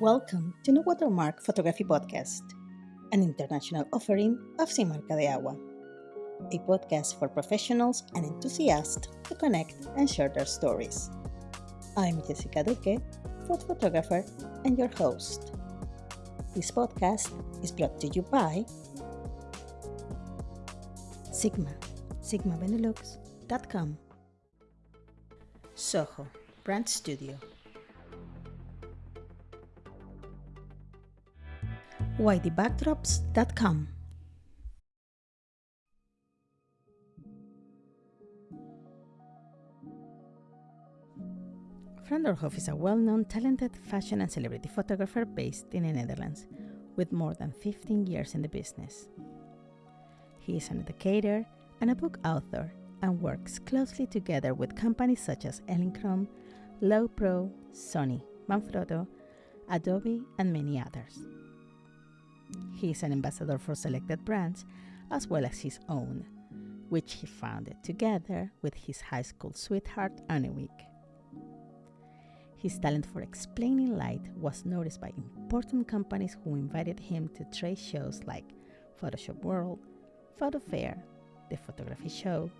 Welcome to No Watermark Photography Podcast, an international offering of Sin Marca de Agua, a podcast for professionals and enthusiasts to connect and share their stories. I'm Jessica Duque, food photographer and your host. This podcast is brought to you by Sigma, sigmabenelux.com, Soho, Brand Studio, YDBackdrops.com. Fran Doorhof is a well-known, talented fashion and celebrity photographer based in the Netherlands, with more than 15 years in the business. He is an educator and a book author and works closely together with companies such as Elinchrom, Lowepro, Sony, Manfrotto, Adobe, and many others. He is an ambassador for selected brands as well as his own, which he founded together with his high school sweetheart Annewiek. His talent for explaining light was noticed by important companies who invited him to trade shows like Photoshop World, Photo Fair, the Photography Show,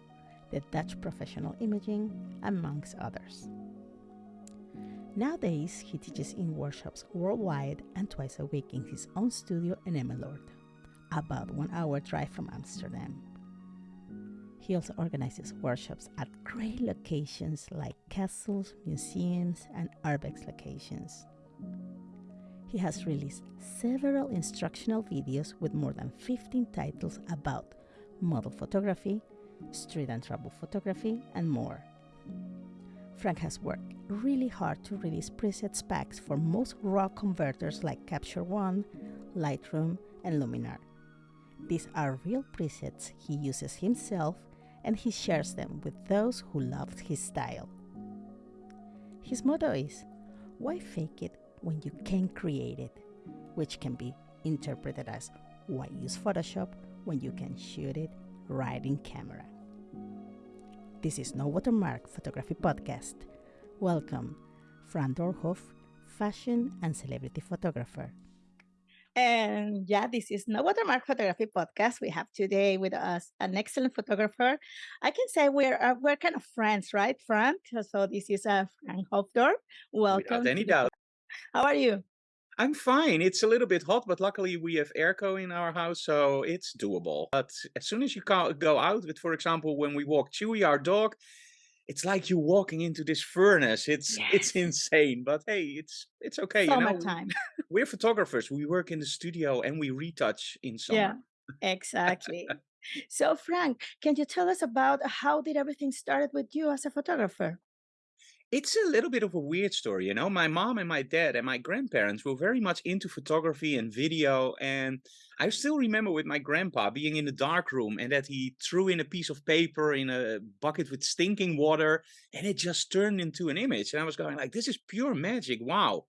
the Dutch Professional Imaging, amongst others. Nowadays, he teaches in workshops worldwide and twice a week in his own studio in Emmeloord, about one hour drive from Amsterdam. He also organizes workshops at great locations like castles, museums, and urbex locations. He has released several instructional videos with more than 15 titles about model photography, street and travel photography, and more. Frank has worked really hard to release presets packs for most RAW converters like Capture One, Lightroom, and Luminar. These are real presets he uses himself and he shares them with those who love his style. His motto is Why fake it when you can create it? which can be interpreted as Why use Photoshop when you can shoot it right in camera? This is No Watermark Photography Podcast. Welcome, Fran Doorhof, fashion and celebrity photographer. And yeah, this is No Watermark Photography Podcast. We have today with us an excellent photographer. I can say we're uh, we're kind of friends, right, Fran? So this is uh, Frank Hofdorf. Welcome. Without any doubt. How are you? I'm fine. It's a little bit hot, but luckily we have airco in our house, so it's doable. But as soon as you go out with, for example, when we walk Chewy, our dog, it's like you walking into this furnace. It's yes. it's insane, but hey, it's it's okay. Summertime. You know, we're photographers. We work in the studio and we retouch in summer. Yeah, exactly. so, Frank, can you tell us about how did everything started with you as a photographer? It's a little bit of a weird story, you know. My mom and my dad and my grandparents were very much into photography and video. And I still remember with my grandpa being in the dark room and that he threw in a piece of paper in a bucket with stinking water and it just turned into an image. And I was going like, this is pure magic. Wow.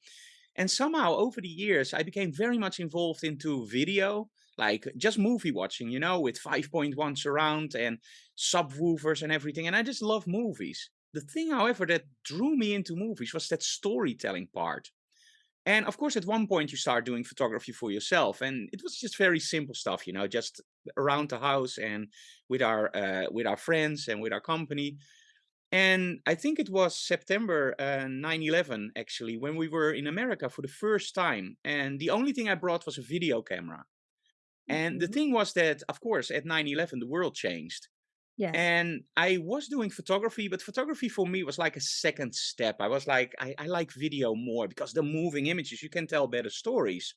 And somehow over the years, I became very much involved into video, like just movie watching, you know, with 5.1 surround and subwoofers and everything. And I just love movies. The thing, however, that drew me into movies was that storytelling part. And of course, at one point you start doing photography for yourself, and it was just very simple stuff, you know, just around the house and with our uh, with our friends and with our company. And I think it was September 9/11 uh, actually when we were in America for the first time, and the only thing I brought was a video camera. And mm -hmm. the thing was that, of course, at 9/11 the world changed, Yes. And I was doing photography, but photography for me was like a second step. I was like, I, I like video more because the moving images, you can tell better stories.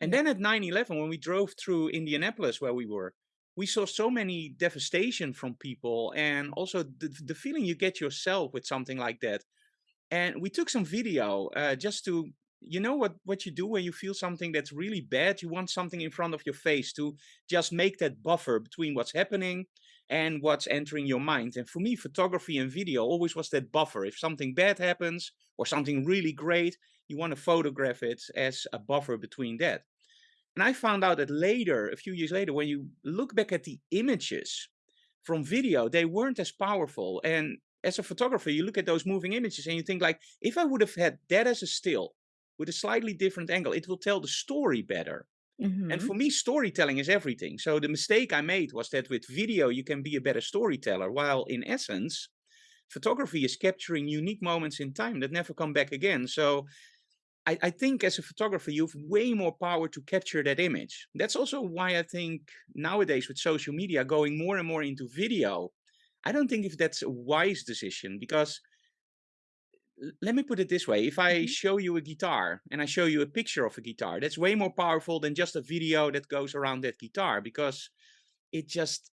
And then at 9-11, when we drove through Indianapolis where we were, we saw so many devastation from people and also the, the feeling you get yourself with something like that. And we took some video uh, just to, you know what, what you do when you feel something that's really bad? You want something in front of your face to just make that buffer between what's happening and what's entering your mind. And for me, photography and video always was that buffer. If something bad happens or something really great, you want to photograph it as a buffer between that. And I found out that later, a few years later, when you look back at the images from video, they weren't as powerful. And as a photographer, you look at those moving images and you think like, if I would have had that as a still, with a slightly different angle. It will tell the story better. And Mm-hmm. for me, storytelling is everything. So the mistake I made was that with video, you can be a better storyteller, while in essence, photography is capturing unique moments in time that never come back again. So I, I think as a photographer, you have way more power to capture that image. That's also why I think nowadays with social media going more and more into video, I don't think if that's a wise decision because let me put it this way if i Mm-hmm. show you a guitar and i show you a picture of a guitar that's way more powerful than just a video that goes around that guitar because it just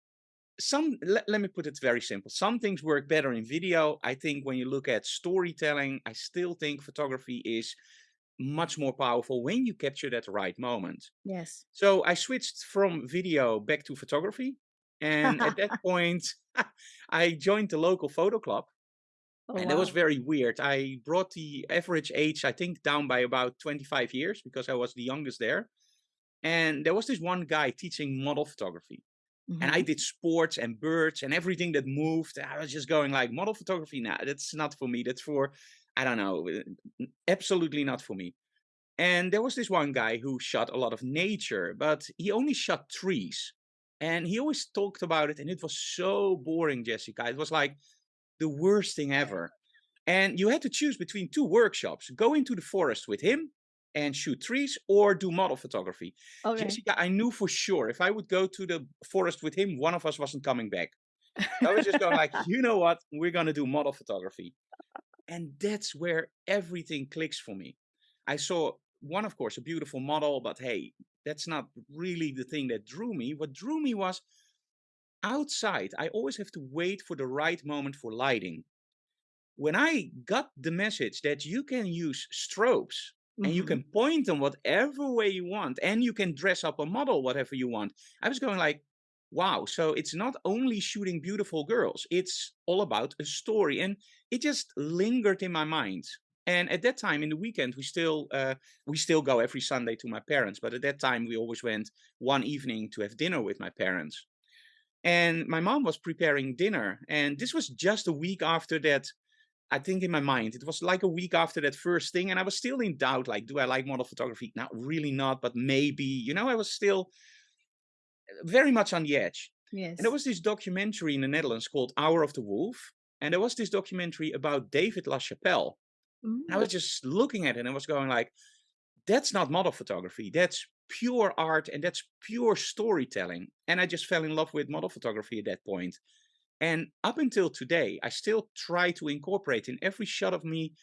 some let, let me put it very simple some things work better in video i think when you look at storytelling i still think photography is much more powerful when you capture that right moment Yes. so i switched from video back to photography and at that point i joined the local photo club Oh, and that was very weird. I brought the average age, I think, down by about 25 years because I was the youngest there. And there was this one guy teaching model photography. And I Mm-hmm. did sports and birds and everything that moved. I was just going like model photography. Nah, that's not for me. That's for, I don't know, uh, absolutely not for me. And there was this one guy who shot a lot of nature, but he only shot trees. And he always talked about it. And it was so boring, Jessica. It was like the worst thing ever and you had to choose between two workshops go into the forest with him and shoot trees or do model photography. Okay. jessica i knew for sure if i would go to the forest with him one of us wasn't coming back. I was just going like you know what? We're going to do model photography. And that's where everything clicks for me. I saw one of course a beautiful model but hey that's not really the thing that drew me. What drew me was outside i always have to wait for the right moment for lighting when I got the message that you can use strobes and you Mm-hmm. can point them whatever way you want and you can dress up a model whatever you want, I was going like, wow. So it's not only shooting beautiful girls, it's all about a story. And it just lingered in my mind. And at that time in the weekend, we still uh, we still go every Sunday to my parents. But at that time, we always went one evening to have dinner with my parents. And my mom was preparing dinner, and this was just a week after that I think in my mind, it was like a week after that first thing, and I was still in doubt. Like, do I like model photography? Not really, not, but maybe. You know, I was still very much on the edge. Yes and there was this documentary in the Netherlands called Hour of the Wolf, and there was this documentary about David LaChapelle. And I Mm. was just looking at it and I was going like, that's not model photography. That's pure art and that's pure storytelling. And I just fell in love with model photography at that point. And up until today, I still try to incorporate in every shot of me,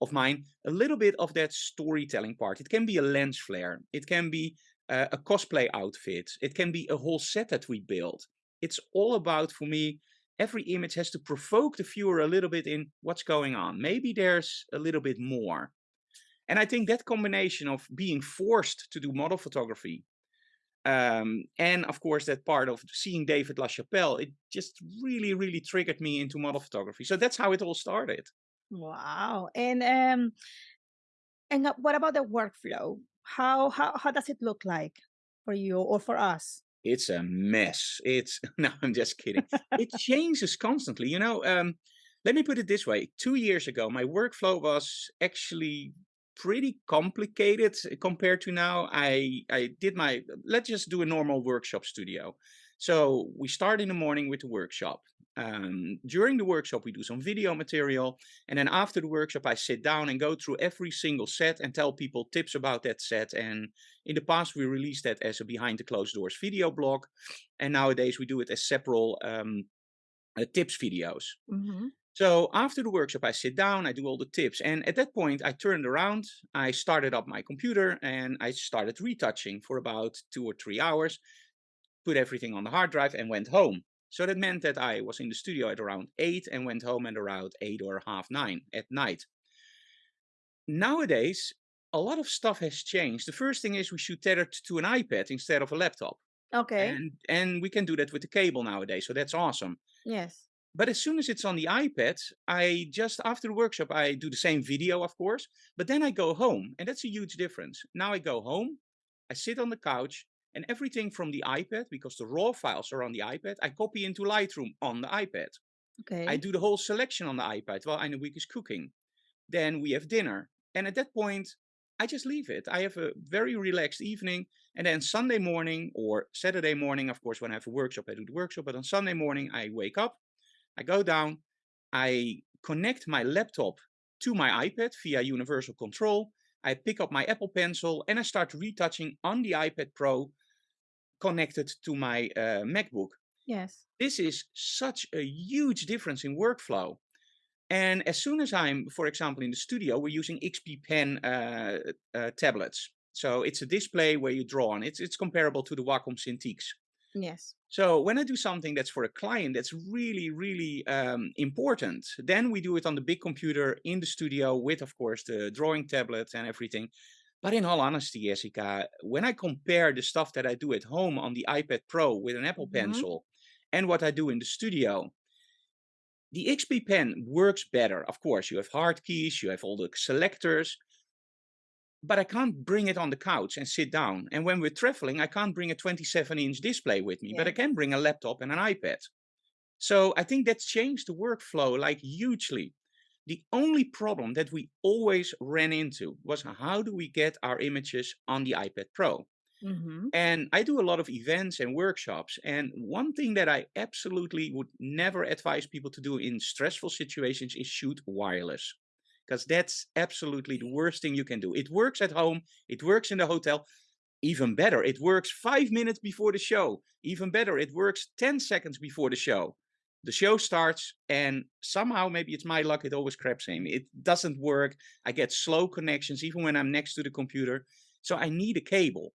of mine, a little bit of that storytelling part. It can be a lens flare, it can be uh, a cosplay outfit, it can be a whole set that we build. It's all about, for me, every image has to provoke the viewer a little bit in what's going on. Maybe there's a little bit more. And I think that combination of being forced to do model photography um, and of course, that part of seeing David LaChapelle, it just really, really triggered me into model photography. So that's how it all started. Wow. And um and uh, what about the workflow? How how how does it look like for you or for us? It's a mess. It's no, I'm just kidding. It changes constantly. You know, um, let me put it this way. Two years ago, my workflow was actually pretty complicated uh, compared to now. I I did my let's just do a normal workshop studio. So we start in the morning with the workshop. Um, during the workshop, we do some video material, and then after the workshop, I sit down and go through every single set and tell people tips about that set and in the past, we released that as a behind the closed doors video blog, and nowadays we do it as several um, uh, tips videos. Mm-hmm. So after the workshop, I sit down, I do all the tips, and at that point, I turned around, I started up my computer, and I started retouching for about two or three hours, put everything on the hard drive, and went home. So that meant that I was in the studio at around eight and went home at around eight or half nine at night nowadays a lot of stuff has changed. The first thing is we should tether to an iPad instead of a laptop. Okay. And and we can do that with the cable nowadays. So that's awesome. Yes. But as soon as it's on the iPad, I just after the workshop I do the same video, of course, but then I go home, and that's a huge difference. Now I go home, I sit on the couch, and everything from the iPad, because the raw files are on the iPad, I copy into Lightroom on the iPad. Okay. I do the whole selection on the iPad while Week is cooking. Then we have dinner. And at that point, I just leave it. I have a very relaxed evening. And then Sunday morning or Saturday morning, of course, when I have a workshop, I do the workshop. But on Sunday morning, I wake up, I go down, I connect my laptop to my iPad via universal control. I pick up my Apple Pencil and I start retouching on the iPad Pro connected to my uh, MacBook. Yes. This is such a huge difference in workflow. And as soon as I'm, for example, in the studio, we're using XP Pen uh, uh, tablets. So it's a display where you draw on. It's it's comparable to the Wacom Cintiqs. Yes. So when I do something that's for a client that's really, really um, important, then we do it on the big computer in the studio with, of course, the drawing tablet and everything. But in all honesty, Jessica, when I compare the stuff that I do at home on the iPad Pro with an Apple hmm Pencil and what I do in the studio, the XP Pen works better. Of course, you have hard keys, you have all the selectors, but I can't bring it on the couch and sit down. And when we're traveling, I can't bring a 27 inch display with me, but I can bring a laptop and an iPad. So I think that's changed the workflow like hugely. The only problem that we always ran into was how do we get our images on the iPad Pro? hmm And I do a lot of events and workshops. And one thing that I absolutely would never advise people to do in stressful situations is shoot wireless. Because that's absolutely the worst thing you can do. It works at home, it works in the hotel. Even better, it works five minutes before the show. Even better, it works 10 seconds before the show. The show starts, and somehow, maybe it's my luck, it always craps in. It doesn't work. I get slow connections even when I'm next to the computer. So I need a cable.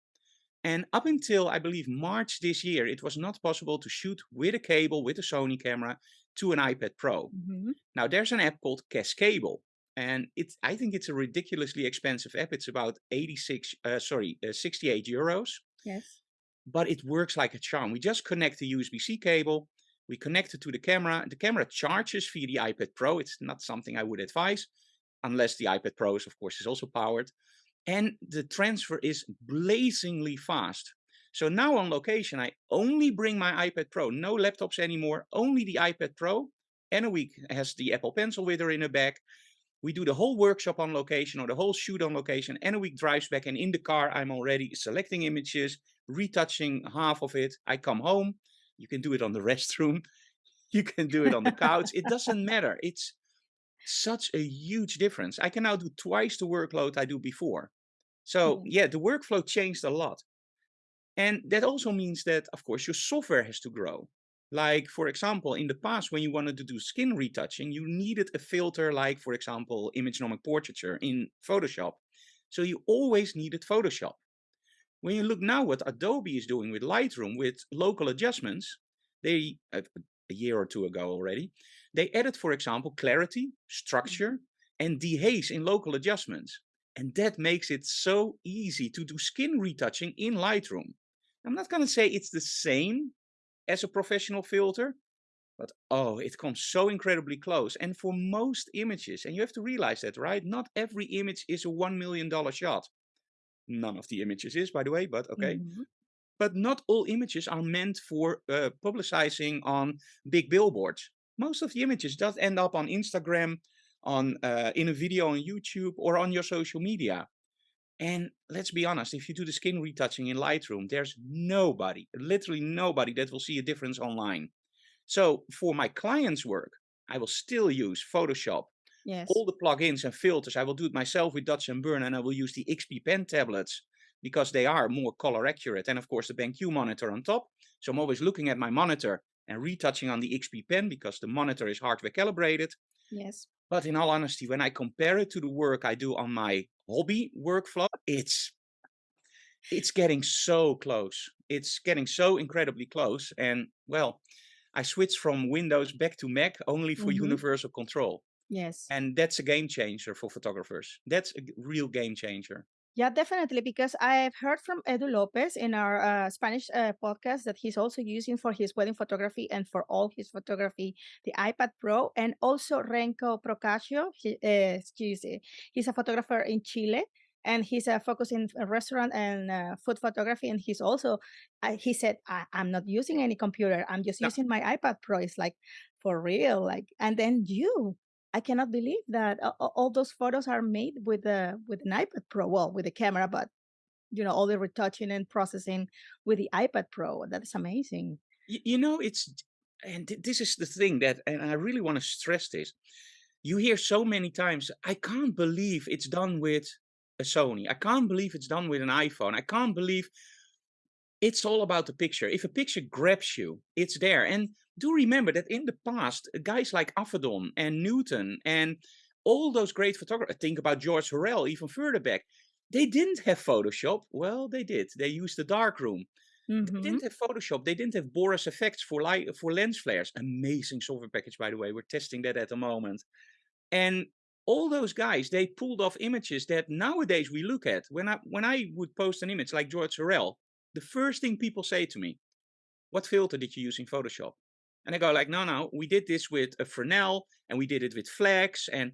And up until I believe March this year, it was not possible to shoot with a cable with a Sony camera to an iPad Pro. hmm Now there's an app called Cascable, and it's I think it's a ridiculously expensive app. It's about 86, uh, sorry, uh, 68 euros, Yes. but it works like a charm. We just connect the USB-C cable, we connect it to the camera. The camera charges via the iPad Pro. It's not something I would advise, unless the iPad Pro is, of course, is also powered and the transfer is blazingly fast. So now on location, I only bring my iPad Pro, no laptops anymore, only the iPad Pro. And Annewiek has the Apple Pencil with her in her bag. We do the whole workshop on location or the whole shoot on location. And Annewiek drives back, and in the car, I'm already selecting images, retouching half of it. I come home. You can do it on the restroom. You can do it on the couch. It doesn't matter. It's such a huge difference. I can now do twice the workload I do before. So Yes. yeah, the workflow changed a lot. And that also means that, of course, your software has to grow. Like, for example, in the past, when you wanted to do skin retouching, you needed a filter like, for example, imagenomic portraiture in Photoshop. So you always needed Photoshop. When you look now what Adobe is doing with Lightroom with local adjustments, they, uh, a year or two ago already, they added, for example, clarity, Mhm. structure, and dehaze in local adjustments. And that makes it so easy to do skin retouching in Lightroom. I'm not going to say it's the same as a professional filter, but oh, it comes so incredibly close. And for most images, and you have to realize that, right? Not every image is a $1 million shot. None of the images is, by the way, but okay. Mhm. But not all images are meant for uh, publicizing on big billboards. Most of the images does end up on Instagram, on uh, in a video on YouTube, or on your social media. And let's be honest, if you do the skin retouching in Lightroom, there's nobody, literally nobody that will see a difference online. So for my clients' work, I will still use Photoshop, Yes. all the plugins and filters. I will do it myself with Dodge and Burn, and I will use the XP Pen tablets because they are more color accurate. And of course, the BenQ monitor on top. So I'm always looking at my monitor and retouching on the XP Pen because the monitor is hardware calibrated. Yes. But in all honesty, when I compare it to the work I do on my hobby workflow, it's it's getting so close. It's getting so incredibly close. And well, I switched from Windows back to Mac only for hmm universal control. Yes. And that's a game changer for photographers. That's a real game changer. Yeah, definitely. Because I've heard from Edu Lopez in our uh, Spanish uh, podcast that he's also using for his wedding photography and for all his photography the iPad Pro, and also Renko Procaccio. He, uh, excuse me, he's a photographer in Chile, and he's uh, focusing on restaurant and uh, food photography. And he's also, uh, he said, I, "I'm not using any computer. I'm just Now, using my iPad Pro." It's like for real, like. And then you. I cannot believe that a a all those photos are made with the with an iPad Pro, well, with the camera, but, you know, all the retouching and processing with the iPad Pro, that's amazing. Y you know, it's and this is the thing that and I really wanna stress this. You hear so many times, "I can't believe it's done with a Sony. I can't believe it's done with an iPhone. I can't believe" It's all about the picture. If a picture grabs you, it's there. And do remember that in the past, guys like Avedon and Newton and all those great photographers, think about George Hurrell even further back, they didn't have Photoshop. Well, they did. They used the darkroom. They didn't Mhm. have Photoshop. They didn't have Boris FX for light for lens flares. Amazing software package, by the way. We're testing that at the moment. And all those guys, they pulled off images that nowadays we look at. When I when I would post an image like George Hurrell, the first thing people say to me, "What filter did you use in Photoshop?" And I go like, "No, no, we did this with a Fresnel and we did it with Flex and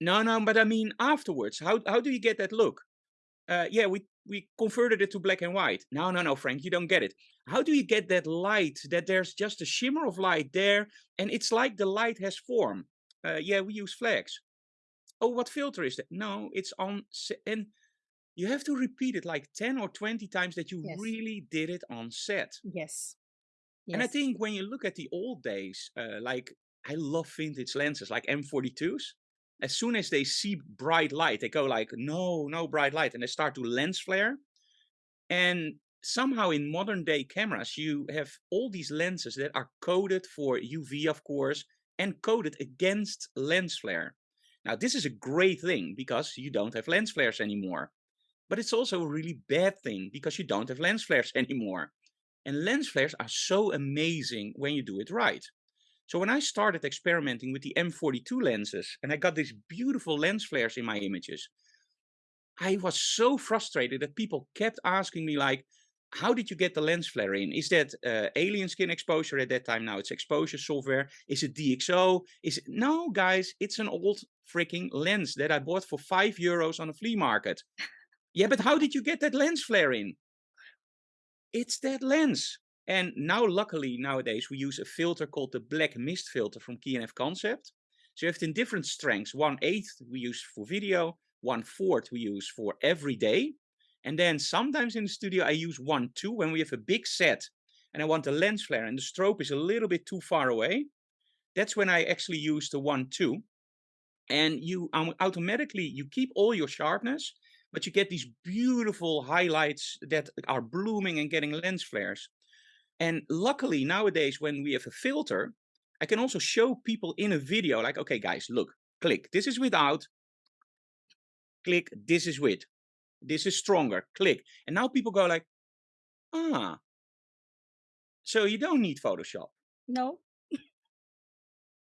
no, no, but I mean afterwards, how how do you get that look? Uh, yeah, we we converted it to black and white. No, no, no, Frank, you don't get it. How do you get that light that there's just a shimmer of light there and it's like the light has form? Uh, yeah, we use Flex. Oh, what filter is that? No, it's on and you have to repeat it like 10 or 20 times that you Yes. really did it on set. Yes. And I think when you look at the old days, uh, like I love vintage lenses like M42s. As soon as they see bright light, they go like, no, no bright light, and they start to lens flare. And somehow in modern day cameras, you have all these lenses that are coded for UV, of course, and coded against lens flare. Now, this is a great thing because you don't have lens flares anymore. But it's also a really bad thing because you don't have lens flares anymore. And lens flares are so amazing when you do it right. So when I started experimenting with the M42 lenses and I got these beautiful lens flares in my images, I was so frustrated that people kept asking me like, how did you get the lens flare in? Is that uh, alien skin exposure at that time? Now it's exposure software. Is it DxO? Is it no, guys? It's an old freaking lens that I bought for five euros on a flea market. Yeah, but how did you get that lens flare in? It's that lens. And now, luckily, nowadays we use a filter called the black mist filter from K&F Concept. So you have it in different strengths. One eighth we use for video, one fourth we use for every day. And then sometimes in the studio I use one two when we have a big set and I want a lens flare and the strobe is a little bit too far away. That's when I actually use the one two. And you um, automatically you keep all your sharpness, but you get these beautiful highlights that are blooming and getting lens flares. And luckily nowadays when we have a filter, I can also show people in a video like, okay, guys, look, click. This is without. Click. This is with. This is stronger. Click. And now people go like, ah, so you don't need Photoshop. No?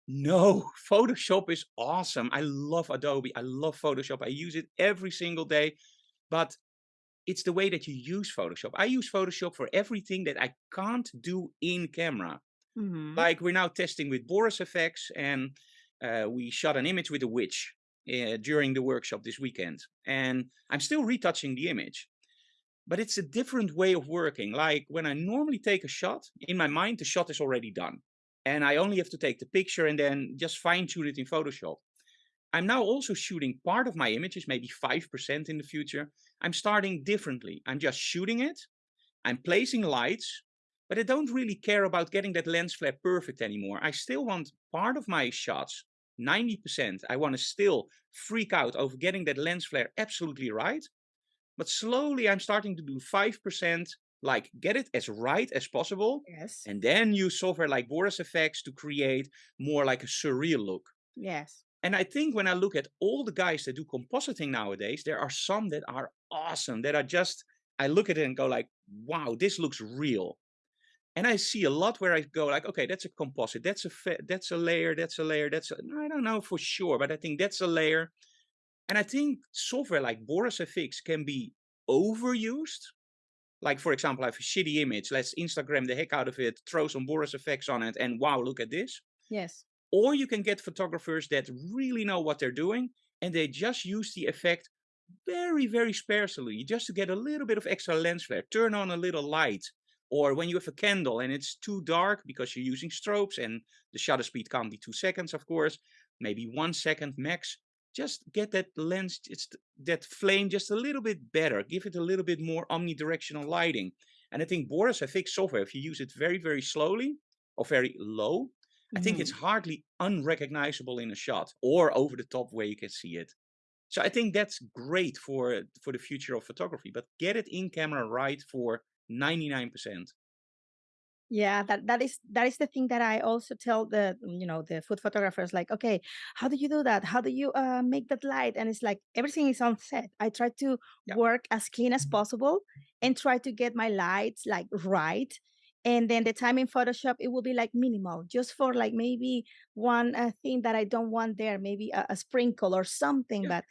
No, Photoshop is awesome. I love Adobe. I love Photoshop. I use it every single day. But it's the way that you use Photoshop. I use Photoshop for everything that I can't do in camera. Mhm. Like we're now testing with Boris FX, and uh, we shot an image with a witch uh, during the workshop this weekend. And I'm still retouching the image, but it's a different way of working. Like when I normally take a shot, in my mind, the shot is already done. And I only have to take the picture and then just fine tune it in Photoshop. I'm now also shooting part of my images, maybe 5% in the future. I'm starting differently. I'm just shooting it. I'm placing lights, but I don't really care about getting that lens flare perfect anymore. I still want part of my shots, 90%. I want to still freak out over getting that lens flare absolutely right. But slowly I'm starting to do 5%, like get it as right as possible. Yes. And then use software like Boris FX to create more like a surreal look. Yes. And I think when I look at all the guys that do compositing nowadays, there are some that are awesome, that are just, I look at it and go like, wow, this looks real. And I see a lot where I go like, okay, that's a composite, that's a that's a layer, that's a layer, that's a, I don't know for sure, but I think that's a layer. And I think software like Boris FX can be overused. Like for example, I have a shitty image, let's Instagram the heck out of it, throw some Boris FX on it, and wow, look at this. Yes. Or you can get photographers that really know what they're doing and they just use the effect very, very sparsely, just to get a little bit of extra lens flare. Turn on a little light. Or when you have a candle and it's too dark because you're using strobes and the shutter speed can't be two seconds, of course. maybe one second max. Just get that lens, just that flame just a little bit better. Give it a little bit more omnidirectional lighting. And I think Boris FX software, if you use it very, very slowly or very low, I think it's Mhm. hardly unrecognizable in a shot or over the top where you can see it. So I think that's great for for the future of photography, but get it in camera right for 99%. Yeah, that that is that is the thing that I also tell the mm, you know the food photographers like, okay, how do you do that? How do you uh, make that light? And it's like everything is on set. I try to Yeah. work as clean as possible and try to get my lights like right. And then the time in Photoshop it will be like minimal, just for like maybe one uh, thing that I don't want there, maybe a, a sprinkle or something, Yeah. but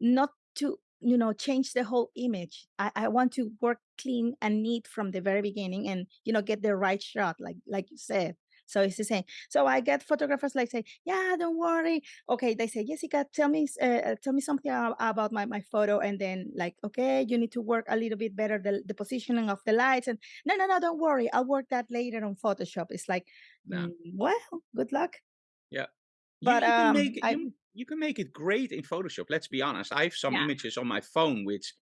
not to you know change the whole image. I, I want to work clean and neat from the very beginning and you know get the right shot like like you said so it's the same so i get photographers like say yeah don't worry okay they say jessica tell me uh, tell me something about my, my photo and then like okay you need to work a little bit better the, the positioning of the lights and no no no don't worry i'll work that later on photoshop it's like No. mm, well good luck Yeah. But you um make i you you can make it great in Photoshop. Let's be honest. I have some yeah images on my phone which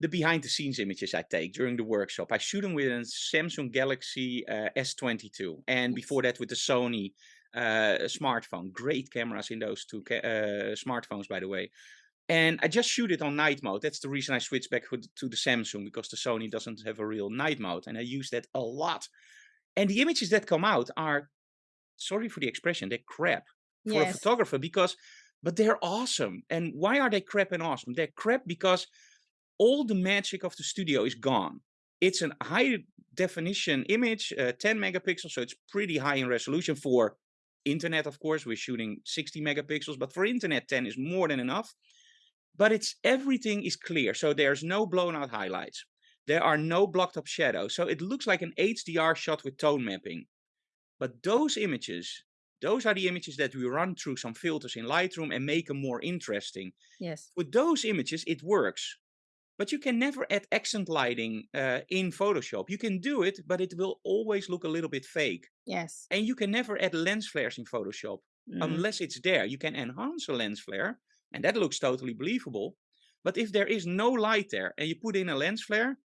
the behind the scenes images I take during the workshop. I shoot them with a Samsung Galaxy uh, S22 and before that with the Sony uh, smartphone. Great cameras in those two ca- uh, smartphones, by the way. And I just shoot it on night mode. That's the reason I switched back to the Samsung because the Sony doesn't have a real night mode, and I use that a lot. And the images that come out are, sorry for the expression, they're crap for a photographer because, but they're awesome. And why are they crap and awesome? They're crap because all the magic of the studio is gone. It's a high definition image, uh, 10 megapixels, so it's pretty high in resolution for internet. Of course, we're shooting 60 megapixels, but for internet, 10 is more than enough. But it's everything is clear, so there's no blown out highlights. There are no blocked up shadows, so it looks like an HDR shot with tone mapping. But those images, those are the images that we run through some filters in Lightroom and make them more interesting. yes With those images, it works. But you can never add accent lighting uh, in Photoshop. You can do it, but it will always look a little bit fake. yes And you can never add lens flares in Photoshop mm, unless it's there. You can enhance a lens flare, and that looks totally believable. But if there is no light there and you put in a lens flare,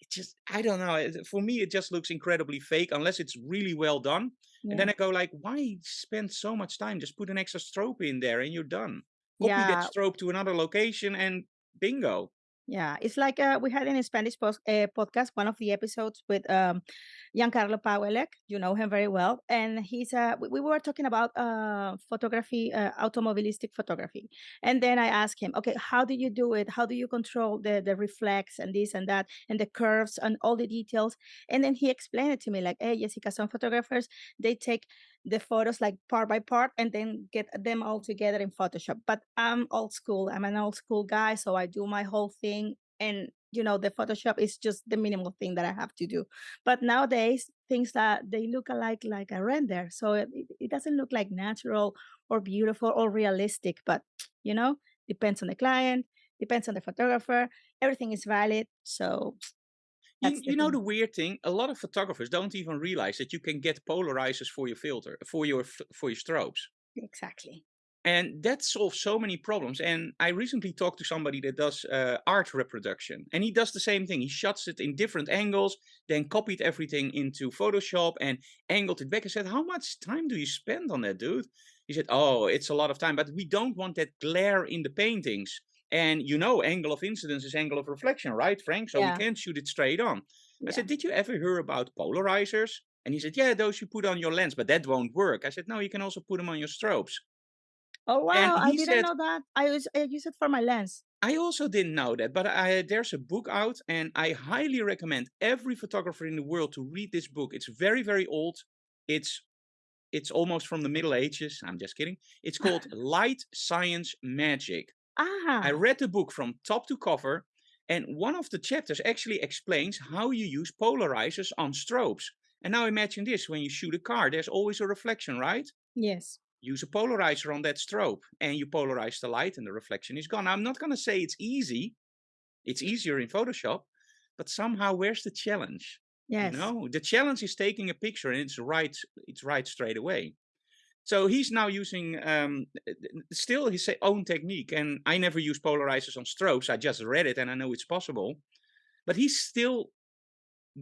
it just, I don't know. For me, it just looks incredibly fake unless it's really well done. And then I go like, why spend so much time? Just put an extra strobe in there and you're done. Copy that strobe to another location and bingo. Yeah, it's like uh, we had in a Spanish post, uh, podcast one of the episodes with um, Giancarlo Pauelec. You know him very well, and he's uh, we, we were talking about uh, photography, uh, automobilistic photography, and then I asked him, okay, how do you do it? How do you control the the reflex and this and that and the curves and all the details? And then he explained it to me like, hey, Jessica, some photographers they take the photos like part by part and then get them all together in Photoshop. But I'm old school. I'm an old school guy, so I do my whole thing and you know the Photoshop is just the minimal thing that I have to do. But nowadays things that they look alike like a render, so it, it it doesn't look like natural or beautiful or realistic. But you know, depends on the client, depends on the photographer. Everything is valid, so You you know the weird thing? A lot of photographers don't even realize that you can get polarizers for your filter, for your for your strobes. Exactly. And that solves so many problems. And I recently talked to somebody that does uh, art reproduction, and he does the same thing. He shots it in different angles, then copied everything into Photoshop and angled it back. I said, How much time do you spend on that, dude? He said, Oh, it's a lot of time, but we don't want that glare in the paintings. And you know, angle of incidence is angle of reflection, right, Frank? So we can't shoot it straight on. I said, Did you ever hear about polarizers? And he said, Yeah, those you put on your lens, but that won't work. I said, No, you can also put them on your strobes. Oh wow, I didn't said, know that. I use I use it for my lens. I also didn't know that, but I, there's a book out, and I highly recommend every photographer in the world to read this book. It's very, very old. It's it's almost from the Middle Ages. I'm just kidding. It's called Light Science Magic. I Ah, read the book from top to cover, and one of the chapters actually explains how you use polarizers on strobes. And now imagine this: when you shoot a car, there's always a reflection, right? yes. use a polarizer on that strobe and you polarize the light and the reflection is gone. I'm not going to say it's easy. It's easier in Photoshop, but somehow where's the challenge? You Yes. know, the challenge is taking a picture and it's right, it's right straight away. So he's now using um, still his own technique, and I never use polarizers on strobes. I just read it and I know it's possible, but he's still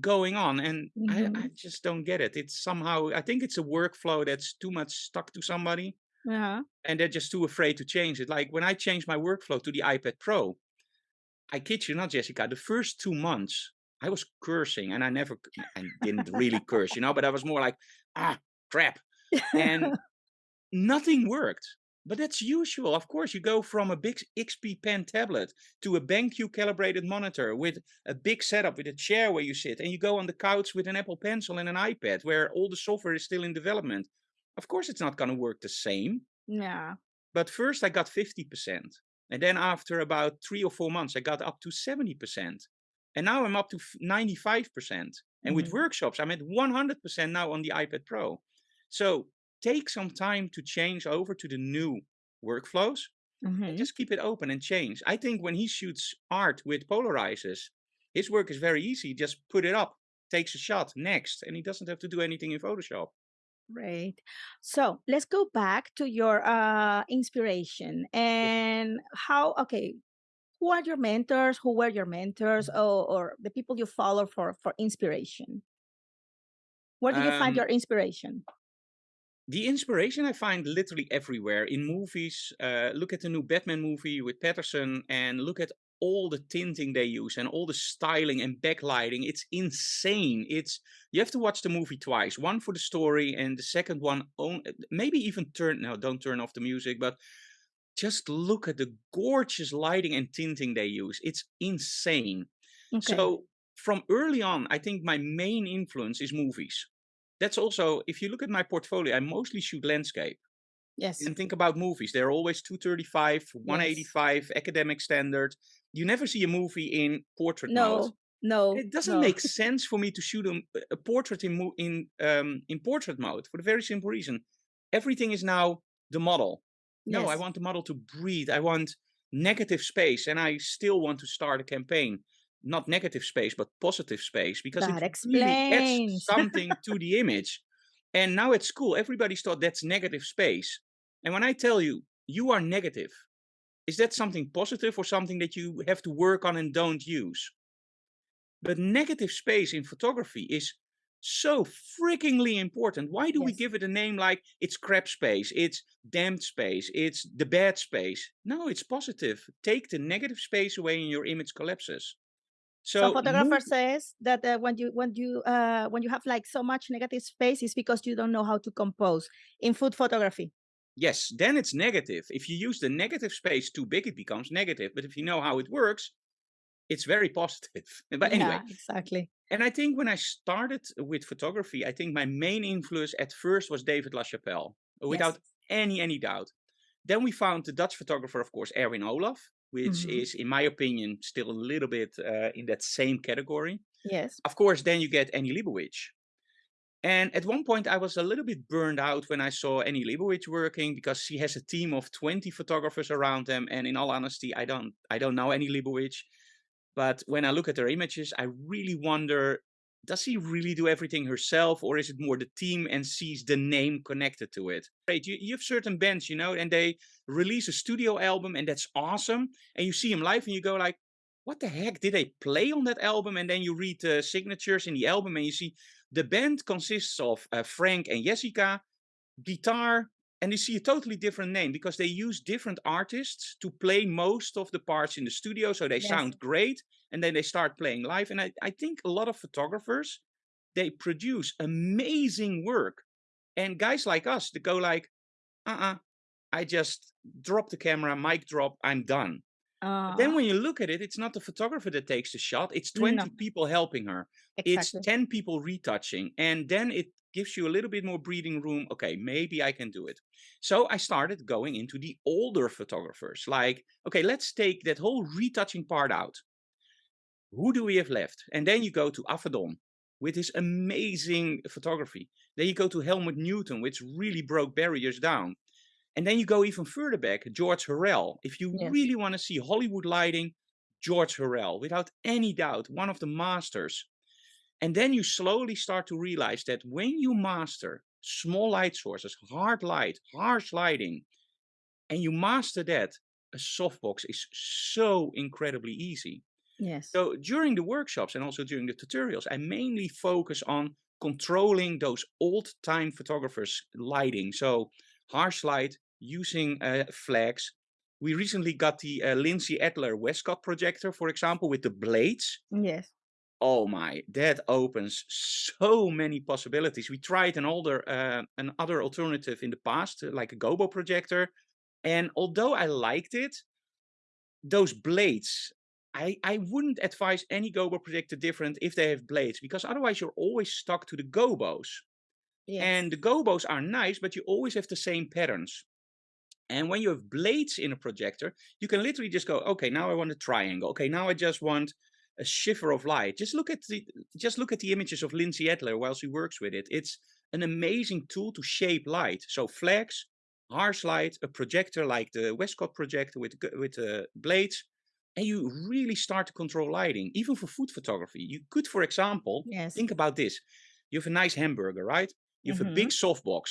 going on, and I, I hmm just don't get it. It's somehow I think it's a workflow that's too much stuck to somebody, Uh-huh. and they're just too afraid to change it. Like when I changed my workflow to the iPad Pro, I kid you not, Jessica, the first two months I was cursing, and I never, I didn't really curse, you know, but I was more like, ah, crap, and nothing worked. But that's usual. Of course, you go from a big XP Pen tablet to a BenQ calibrated monitor with a big setup with a chair where you sit, and you go on the couch with an Apple Pencil and an iPad where all the software is still in development. Of course, it's not going to work the same. yeah. But first, I got 50%. And then after about three or four months, I got up to 70%. And now I'm up to 95%. And with hmm workshops, I'm at 100% now on the iPad Pro. So take some time to change over to the new workflows and hmm just keep it open and change. I think when he shoots art with polarizers, his work is very easy. Just put it up, takes a shot, next. And he doesn't have to do anything in Photoshop. Right. So let's go back to your uh, inspiration and how, okay, who are your mentors? Who were your mentors or, or the people you follow for, for inspiration? Where do you find Um, your inspiration? The inspiration I find literally everywhere in movies. Uh, look at the new Batman movie with Pattinson and look at all the tinting they use and all the styling and backlighting. It's insane. It's you have to watch the movie twice. One for the story and the second one on, maybe even turn no, don't turn off the music, but just look at the gorgeous lighting and tinting they use. It's insane. Okay. So from early on, I think my main influence is movies. That's also, if you look at my portfolio, I mostly shoot landscape. Yes. And think about movies. They're always 235, Yes. 185, academic standard. You never see a movie in portrait mode. No, no, It doesn't no. make sense for me to shoot a, a portrait in in um, in portrait mode for the very simple reason everything is now the model. No, I want the model to breathe. I want negative space, and I still want to start a campaign. Not negative space, but positive space, because it That really adds something to the image. And now at school, everybody's thought that's negative space. And when I tell you, you are negative, is that something positive or something that you have to work on and don't use? But negative space in photography is so freakingly important. Why do we give it a name like it's crap space, it's damp space, it's the bad space? No, it's positive. Take the negative space away and your image collapses. Some So photographer says that uh, when you when you uh, when you have like so much negative space, it's because you don't know how to compose in food photography. yes, then it's negative. If you use the negative space too big, it becomes negative. But if you know how it works, it's very positive. But anyway, Yeah, exactly. and I think when I started with photography, I think my main influence at first was David LaChapelle, Yes. without any any doubt. Then we found the Dutch photographer, of course, Erwin Olaf, which hmm is, in my opinion, still a little bit uh, in that same category. Yes. Of course, then you get Annie Leibovitz. And at one point, I was a little bit burned out when I saw Annie Leibovitz working because she has a team of 20 photographers around them. And in all honesty, I don't, I don't know Annie Leibovitz. But when I look at her images, I really wonder does she really do everything herself, or is it more the team and sees the name connected to it? Right, you, you have certain bands, you know, and they release a studio album, and that's awesome. And you see them live, and you go like, "What the heck did they play on that album?" And then you read the signatures in the album, and you see the band consists of uh, Frank and Jessica, guitar, and you see a totally different name because they use different artists to play most of the parts in the studio, so they Yes. sound great, and then they start playing live. And I, I think a lot of photographers they produce amazing work, and guys like us that go like, uh-uh, I just drop the camera, mic drop, I'm done. But then Uh, when you look at it, it's not the photographer that takes the shot, it's no, 20 people helping her. It's 10 people retouching. And then it gives you a little bit more breathing room. Okay, maybe I can do it. So I started going into the older photographers. Like, okay, let's take that whole retouching part out. Who do we have left? And then you go to Avedon with his amazing photography. Then you go to Helmut Newton, which really broke barriers down. And then you go even further back, George Hurrell. If you Yes. really want to see Hollywood lighting, George Hurrell, without any doubt, one of the masters. And then you slowly start to realize that when you master small light sources, hard light, harsh lighting, and you master that, a softbox is so incredibly easy. Yes. So during the workshops and also during the tutorials, I mainly focus on controlling those old time photographers lighting. So harsh light using uh, flags. We recently got the uh, Lindsay Adler Westcott projector, for example, with the blades. Yes. Oh my, that opens so many possibilities. We tried an older, uh, an other alternative in the past, uh, like a Gobo projector. And although I liked it, those blades, I, I wouldn't advise any Gobo projector different if they have blades, because otherwise you're always stuck to the Gobos. Yes. And the Gobos are nice, but you always have the same patterns. And when you have blades in a projector, you can literally just go, okay, now I want a triangle. Okay, now I just want a shiver of light. Just look at the just look at the images of Lindsay Adler while she works with it. It's an amazing tool to shape light. So flags, harsh light, a projector like the Westcott projector with with uh, blades, and you really start to control lighting, even for food photography. You could, for example, yes. think about this: you have a nice hamburger, right? You have Mhm. a big softbox.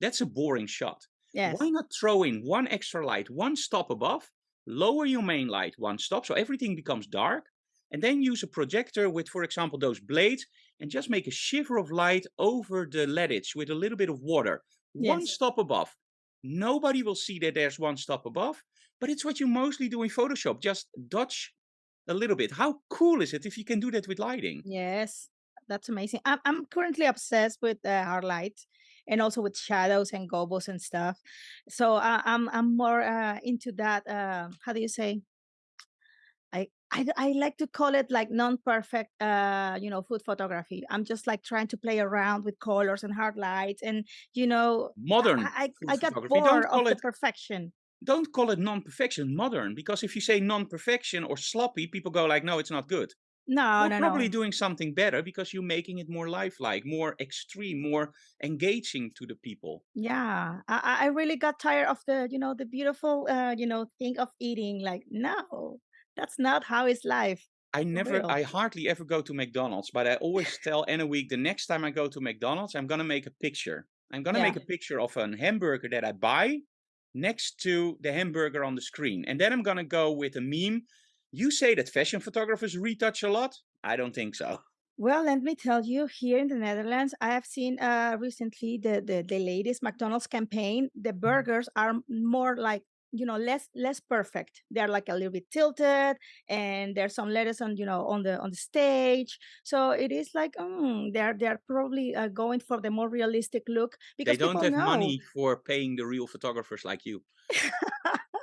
That's a boring shot. Yes. Why not throw in one extra light, one stop above, lower your main light one stop so everything becomes dark, and then use a projector with, for example, those blades and just make a shiver of light over the leadage with a little bit of water. One stop above. Nobody will see that there's one stop above, but it's what you mostly do in Photoshop. Just dodge a little bit. How cool is it if you can do that with lighting? Yes. That's amazing. I'm I'm currently obsessed with uh, hard light and also with shadows and gobos and stuff. So uh, I'm I'm more uh, into that. Uh, how do you say? I, I like to call it like non-perfect uh you know food photography. I'm just like trying to play around with colors and hard lights and you know Modern i i, I got bored of call the it perfection. don't call it non-perfection modern because if you say non-perfection or sloppy people go like no it's not good. No you're no probably no. doing something better because you're making it more lifelike more extreme more engaging to the people. Yeah I, I I really got tired of the you know the beautiful uh you know thing of eating like no that's not how is life. I never i hardly ever go to mcdonald's but i always tell Annewiek the next time i go to mcdonald's i'm going to make a picture. I'm going to yeah. make a picture of a hamburger that i buy next to the hamburger on the screen and then i'm going to go with a meme. You say that fashion photographers retouch a lot? I don't think so. Well, let me tell you, here in the Netherlands, I have seen uh, recently the, the the latest McDonald's campaign. The burgers are more like you know less less perfect. They're like a little bit tilted, and there's some letters on you know on the on the stage. So it is like mm, they're they're probably uh, going for the more realistic look they because don't have know. money for paying the real photographers like you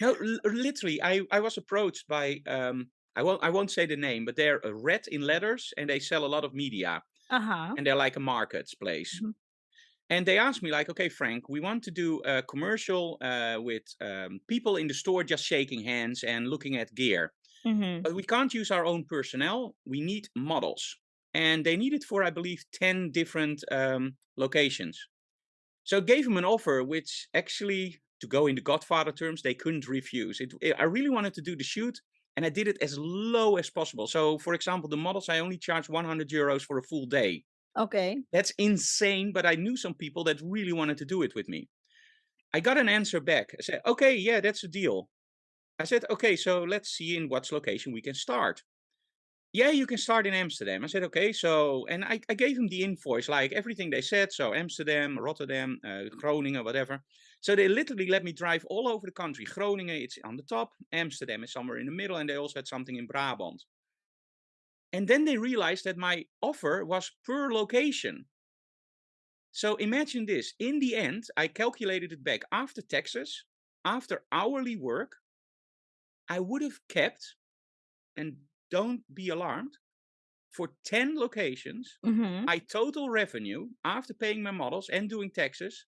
No, literally, I, I was approached by um I won't I won't say the name, but they're uh, red in letters and they sell a lot of media Uh huh. and they're like a marketplace. And they asked me like, okay, Frank, we want to do a commercial uh, with um, people in the store just shaking hands and looking at gear, Mm-hmm. but we can't use our own personnel. We need models, and they need it for I believe ten different um, locations. So I gave them an offer, which actually, to go into Godfather terms, they couldn't refuse. It, it- I really wanted to do the shoot, and I did it as low as possible. So, for example, the models I only charged 100 euros for a full day. Okay. That's insane, but I knew some people that really wanted to do it with me. I got an answer back. I said, "Okay, yeah, that's a deal." I said, "Okay, so let's see in what location we can start." yeah, you can start in Amsterdam. I said, okay. So, and I, I gave him the invoice, like everything they said. So, Amsterdam, Rotterdam, uh, Groningen, whatever. So, they literally let me drive all over the country. Groningen, it's on the top. Amsterdam is somewhere in the middle. And they also had something in Brabant. And then they realized that my offer was per location. So, imagine this. In the end, I calculated it back after taxes, after hourly work, I would have kept, and don't be alarmed, for 10 locations, Mm-hmm. my total revenue after paying my models and doing taxes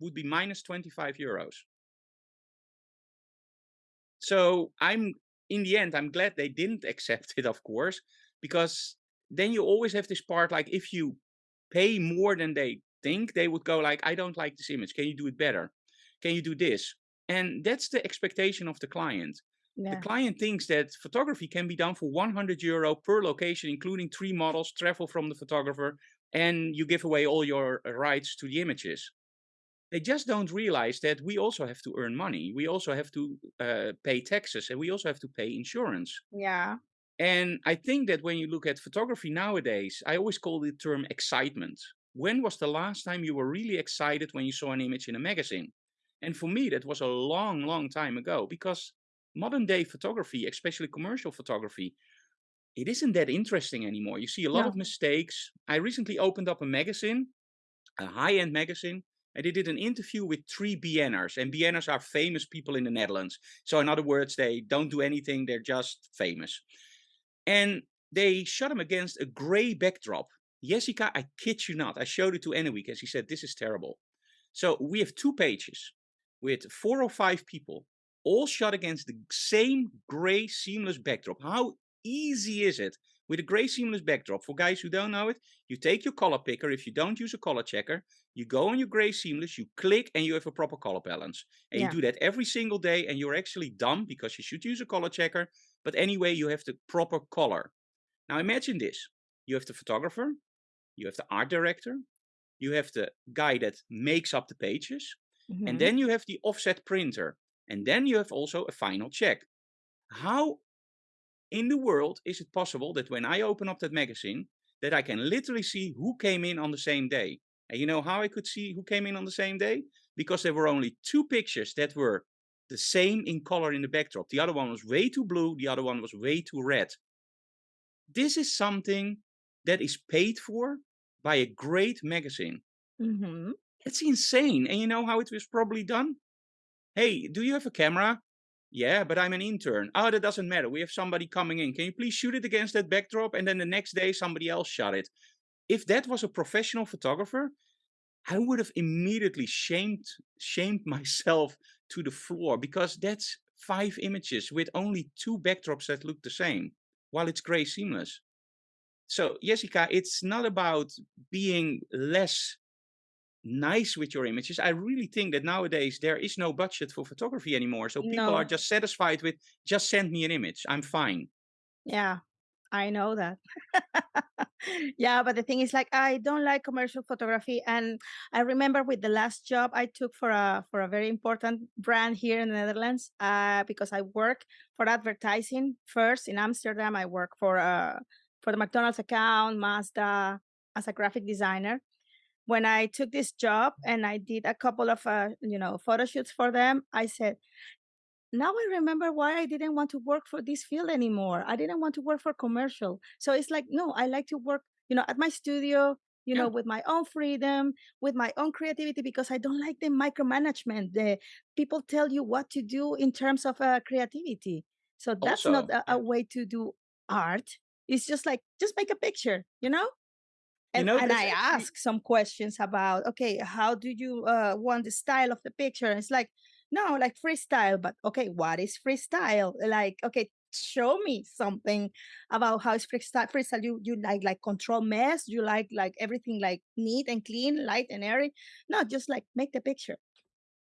would be minus 25 euros. So I'm in the end, I'm glad they didn't accept it, of course, because then you always have this part like if you pay more than they think, they would go like, I don't like this image. Can you do it better? Can you do this? And that's the expectation of the client. The client thinks that photography can be done for 100 euro per location, including three models, travel from the photographer, and you give away all your uh, rights to the images. They just don't realize that we also have to earn money. We also have to uh, pay taxes and we also have to pay insurance. Yeah. And I think that when you look at photography nowadays, I always call the term excitement. When was the last time you were really excited when you saw an image in a magazine? And for me, that was a long, long time ago because modern day photography, especially commercial photography, it isn't that interesting anymore. You see a lot No. of mistakes. I recently opened up a magazine, a high end magazine, and they did an interview with three BN'ers. And BN'ers are famous people in the Netherlands. So, in other words, they don't do anything, they're just famous. And they shot him against a gray backdrop. Jessica, I kid you not, I showed it to Annewiek and she said, This is terrible. So we have two pages with four or five people, all shot against the same gray seamless backdrop. How easy is it? With a gray seamless backdrop, for guys who don't know it, you take your color picker. If you don't use a color checker, you go on your gray seamless, you click, and you have a proper color balance. And Yeah. you do that every single day, and you're actually dumb because you should use a color checker. But anyway, you have the proper color. Now imagine this you have the photographer, you have the art director, you have the guy that makes up the pages, Mhm. and then you have the offset printer. And then you have also a final check. How in the world is it possible that when I open up that magazine, that I can literally see who came in on the same day? And you know how I could see who came in on the same day? Because there were only two pictures that were the same in color in the backdrop. The other one was way too blue, the other one was way too red. This is something that is paid for by a great magazine. Mhm. It's insane. And you know how it was probably done? Hey, do you have a camera? Yeah, but I'm an intern. Oh, that doesn't matter. We have somebody coming in. Can you please shoot it against that backdrop? And then the next day, somebody else shot it. If that was a professional photographer, I would have immediately shamed shamed myself to the floor because that's five images with only two backdrops that look the same, while it's gray seamless. So, Jessica, it's not about being less nice with your images. I really think that nowadays there is no budget for photography anymore. So people are just satisfied with just send me an image. I'm fine. Yeah. I know that. yeah, but the thing is like I don't like commercial photography and I remember with the last job I took for a for a very important brand here in the Netherlands uh because I work for advertising first in Amsterdam I work for uh for the McDonald's account, Mazda as a graphic designer. When I took this job and I did a couple of uh, you know, photo shoots for them, I said now I remember why I didn't want to work for this field anymore. I didn't want to work for commercial. So it's like, no, I like to work, you know, at my studio, you Yeah. know, with my own freedom, with my own creativity, because I don't like the micromanagement. The people tell you what to do in terms of uh, creativity. So that's not a, a way to do art. It's just like, just make a picture, you know? You And know, and I ask some questions about, okay, how do you uh, want the style of the picture? And it's like, no, like freestyle, but okay, what is freestyle? Like, okay, show me something about how is freestyle. Freestyle, you you like like control mess, you like like everything like neat and clean, light and airy. No, just like make the picture.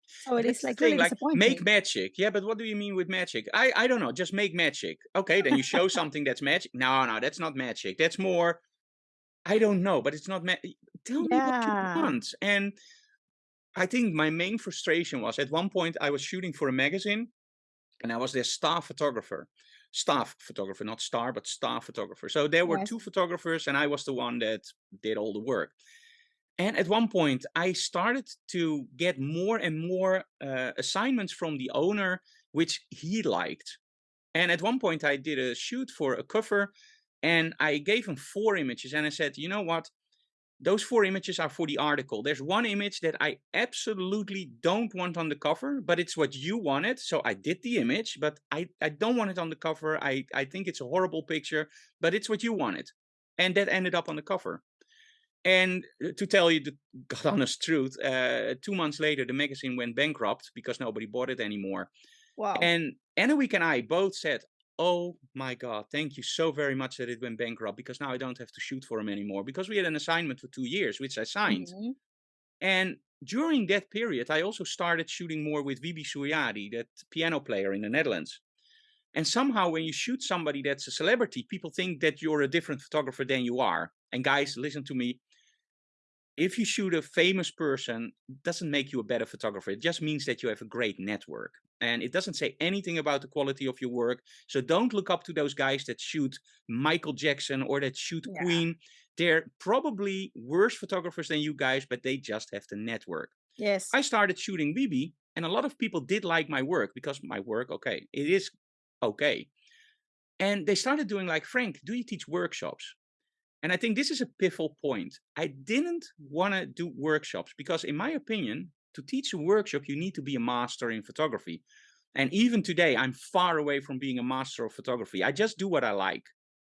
So it is like thing. really Like make magic. Yeah, but what do you mean with magic? I I don't know. Just make magic. Okay, then you show something that's magic. No, no, that's not magic. That's more. I don't know, but it's not. Ma- Tell me what you want. And I think my main frustration was at one point I was shooting for a magazine and I was their staff photographer. Staff photographer, not star, but staff photographer. So there were Yes. two photographers, and I was the one that did all the work. And at one point, I started to get more and more uh, assignments from the owner, which he liked. And at one point, I did a shoot for a cover, and I gave him four images, and I said, you know what? Those four images are for the article. There's one image that I absolutely don't want on the cover, but it's what you wanted. So I did the image, but I, I don't want it on the cover. I, I think it's a horrible picture, but it's what you wanted. And that ended up on the cover. And uh, to tell you the God honest truth, uh, two months later, the magazine went bankrupt because nobody bought it anymore. Wow. And Annewiek and I both said, Oh my God, thank you so very much that it went bankrupt because now I don't have to shoot for him anymore because we had an assignment for two years, which I signed. Mhm. And during that period, I also started shooting more with Wibi Soerjadi, that piano player in the Netherlands. And somehow, when you shoot somebody that's a celebrity, people think that you're a different photographer than you are. And guys, listen to me. if you shoot a famous person, doesn't make you a better photographer. It just means that you have a great network. And it doesn't say anything about the quality of your work. So don't look up to those guys that shoot Michael Jackson or that shoot Yeah. Queen. They're probably worse photographers than you guys, but they just have the network. Yes. I started shooting BB, and a lot of people did like my work because my work, okay, it is okay. And they started doing like, Frank, do you teach workshops? And I think this is a pivotal point. I didn't want to do workshops because, in my opinion, to teach a workshop, you need to be a master in photography. And even today, I'm far away from being a master of photography. I just do what I like.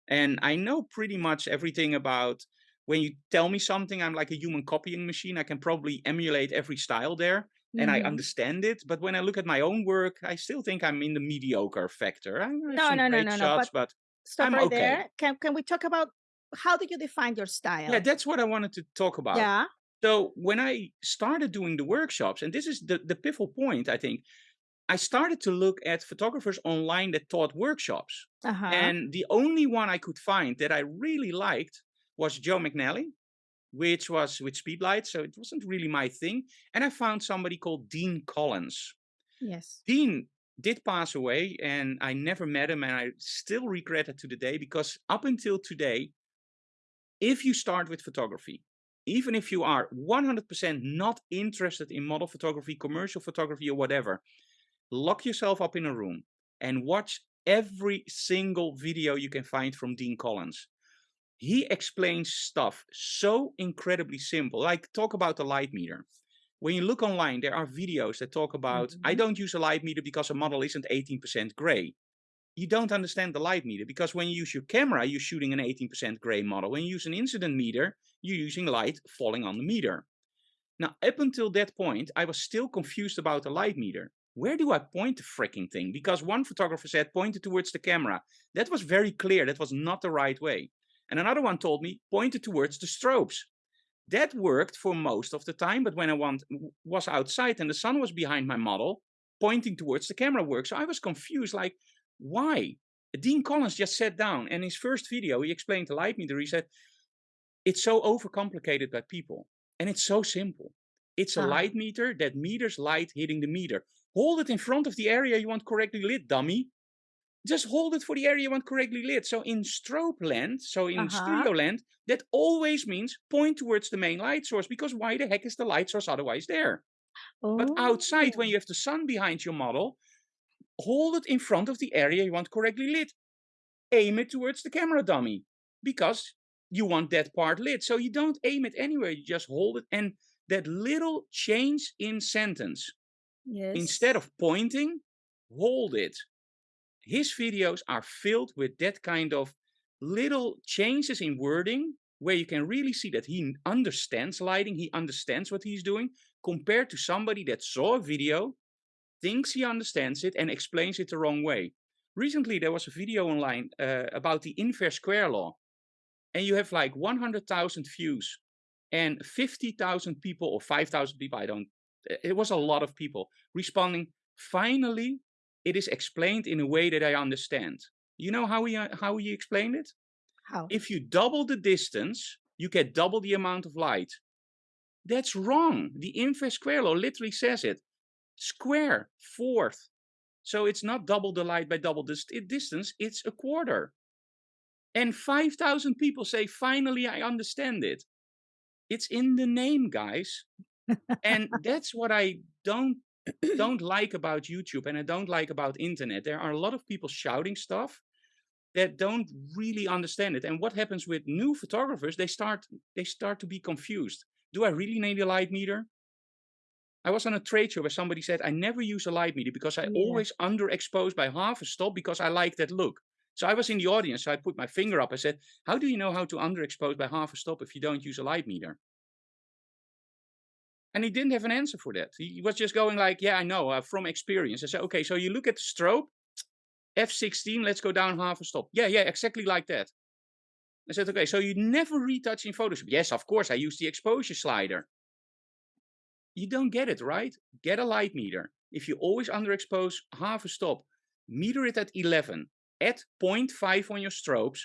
And I know pretty much everything about when you tell me something, I'm like a human copying machine. I can probably emulate every style there and I Mhm. understand it. But when I look at my own work, I still think I'm in the mediocre factor. I No, no, no, no, no. But but stop I'm right okay. there. Can can we talk about how do you define your style? Yeah, that's what I wanted to talk about. Yeah. So when I started doing the workshops, and this is the, the pivotal point, I think, I started to look at photographers online that taught workshops. Uh-huh. And the only one I could find that I really liked was Joe McNally, which was with Speedlight. So it wasn't really my thing. And I found somebody called Dean Collins. yes. Dean did pass away, and I never met him, and I still regret it to the day because up until today, if you start with photography, even if you are 100% not interested in model photography, commercial photography, or whatever, lock yourself up in a room and watch every single video you can find from Dean Collins. He explains stuff so incredibly simple, like talk about the light meter. When you look online, there are videos that talk about I Mhm. don't use a light meter because a model isn't 18% gray. You don't understand the light meter because when you use your camera, you're shooting an 18% gray model. When you use an incident meter, you're using light falling on the meter. Now, up until that point, I was still confused about the light meter. Where do I point the freaking thing? Because one photographer said point it towards the camera. That was very clear. That was not the right way. And another one told me point it towards the strobes. That worked for most of the time, but when I want, was outside and the sun was behind my model, pointing towards the camera worked. So I was confused, like, why? Dean Collins just sat down and his first video, he explained the light meter. He said, it's so overcomplicated by people and it's so simple. It's a light meter that meters light hitting the meter. Hold it in front of the area you want correctly lit, dummy. Just hold it for the area you want correctly lit. So in strobe land, so in Uh-huh. studio land, that always means point towards the main light source because why the heck is the light source otherwise there? But outside, when Oh. you have the sun behind your model, hold it in front of the area you want correctly lit. Aim it towards the camera dummy because you want that part lit. So you don't aim it anywhere, you just hold it. And that little change in sentence, Yes. instead of pointing, hold it. His videos are filled with that kind of little changes in wording where you can really see that he understands lighting, he understands what he's doing, compared to somebody that saw a video, thinks he understands it, and explains it the wrong way. Recently, there was a video online uh, about the inverse square law, and you have like 100,000 views and 50,000 people or 5,000 people, I don't, it was a lot of people responding. Finally, it is explained in a way that I understand. You know how he, uh, how he explained it? How? If you double the distance, you get double the amount of light. That's wrong. The inverse square law literally says it. Square, fourth. So it's not double the light by double the distance, it's a quarter. And 5,000 people say, finally, I understand it. It's in the name, guys. and that's what I don't don't like about YouTube and I don't like about internet. There are a lot of people shouting stuff that don't really understand it. And what happens with new photographers, they start they start to be confused. Do I really need a light meter? I was on a trade show where somebody said, I never use a light meter because I Yeah. always underexpose by half a stop because I like that look. So I was in the audience, so I put my finger up. I said, How do you know how to underexpose by half a stop if you don't use a light meter? And he didn't have an answer for that. He was just going like, "Yeah, I know uh, from experience." I said, "Okay, so you look at the strobe, f16. Let's go down half a stop." Yeah, yeah, exactly like that. I said, "Okay, so you never retouch in Photoshop?" Yes, of course. I use the exposure slider. You don't get it right. Get a light meter. If you always underexpose half a stop, meter it at 11, add 0.5 on your strobes,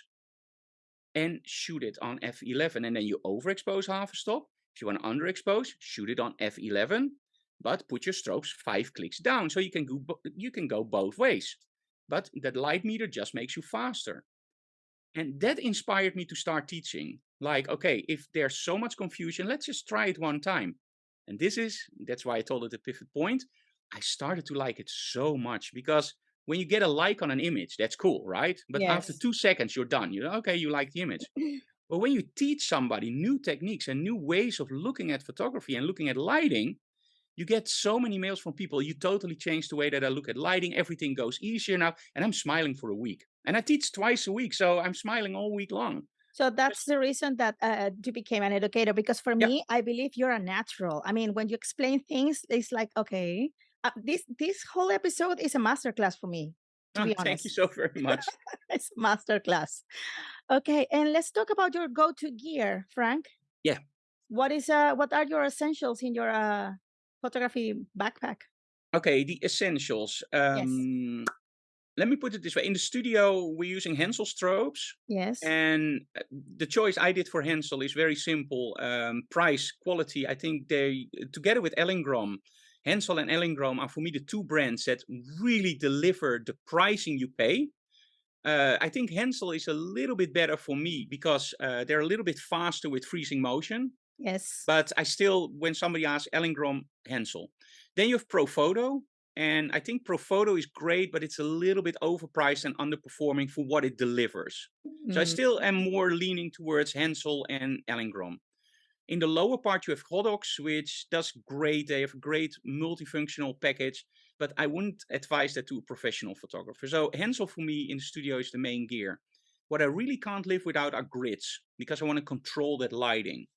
and shoot it on f11. And then you overexpose half a stop If you want to underexpose, shoot it on f11, but put your strobes five clicks down so you can go you can go both ways. But that light meter just makes you faster. And that inspired me to start teaching. Like, okay, if there's so much confusion, let's just try it one time. And this is, that's why I told it a pivot point. I started to like it so much because when you get a like on an image, that's cool, right? But after two seconds, you're done. You know, okay, you like the image. But when you teach somebody new techniques and new ways of looking at photography and looking at lighting, you get so many mails from people. You totally change the way that I look at lighting. Everything goes easier now. And I'm smiling for a week. And I teach twice a week. So I'm smiling all week long. So that's the reason that uh, you became an educator because for yeah. me, I believe you're a natural. I mean, when you explain things, it's like, okay, uh, this this whole episode is a masterclass for me, to Oh, be thank you so very much. It's a masterclass. Okay, and let's talk about your go-to gear, Frank. Yeah. What is uh what are your essentials in your uh photography backpack? Okay, the essentials. Yes. Let me put it this way. In the studio, we're using Hensel strobes. Yes. And uh, the choice I did for Hensel is very simple. Um, price, quality. I think they, together with Elinchrom, Hensel and Elinchrom are for me the two brands that really deliver the pricing you pay. Uh, I think Hensel is a little bit better for me because uh, they're a little bit faster with freezing motion. Yes. But I still, when somebody asks Elinchrom, Hensel. Then you have Profoto. And I think Profoto is great, but it's a little bit overpriced and underperforming for what it delivers. So I Mm, still am more leaning towards Hensel and Elinchrom. In the lower part, you have Godox, which does great. They have a great multifunctional package, but I wouldn't advise that to a professional photographer. So Hensel for me in the studio is the main gear. What I really can't live without are grids because I want to control that lighting.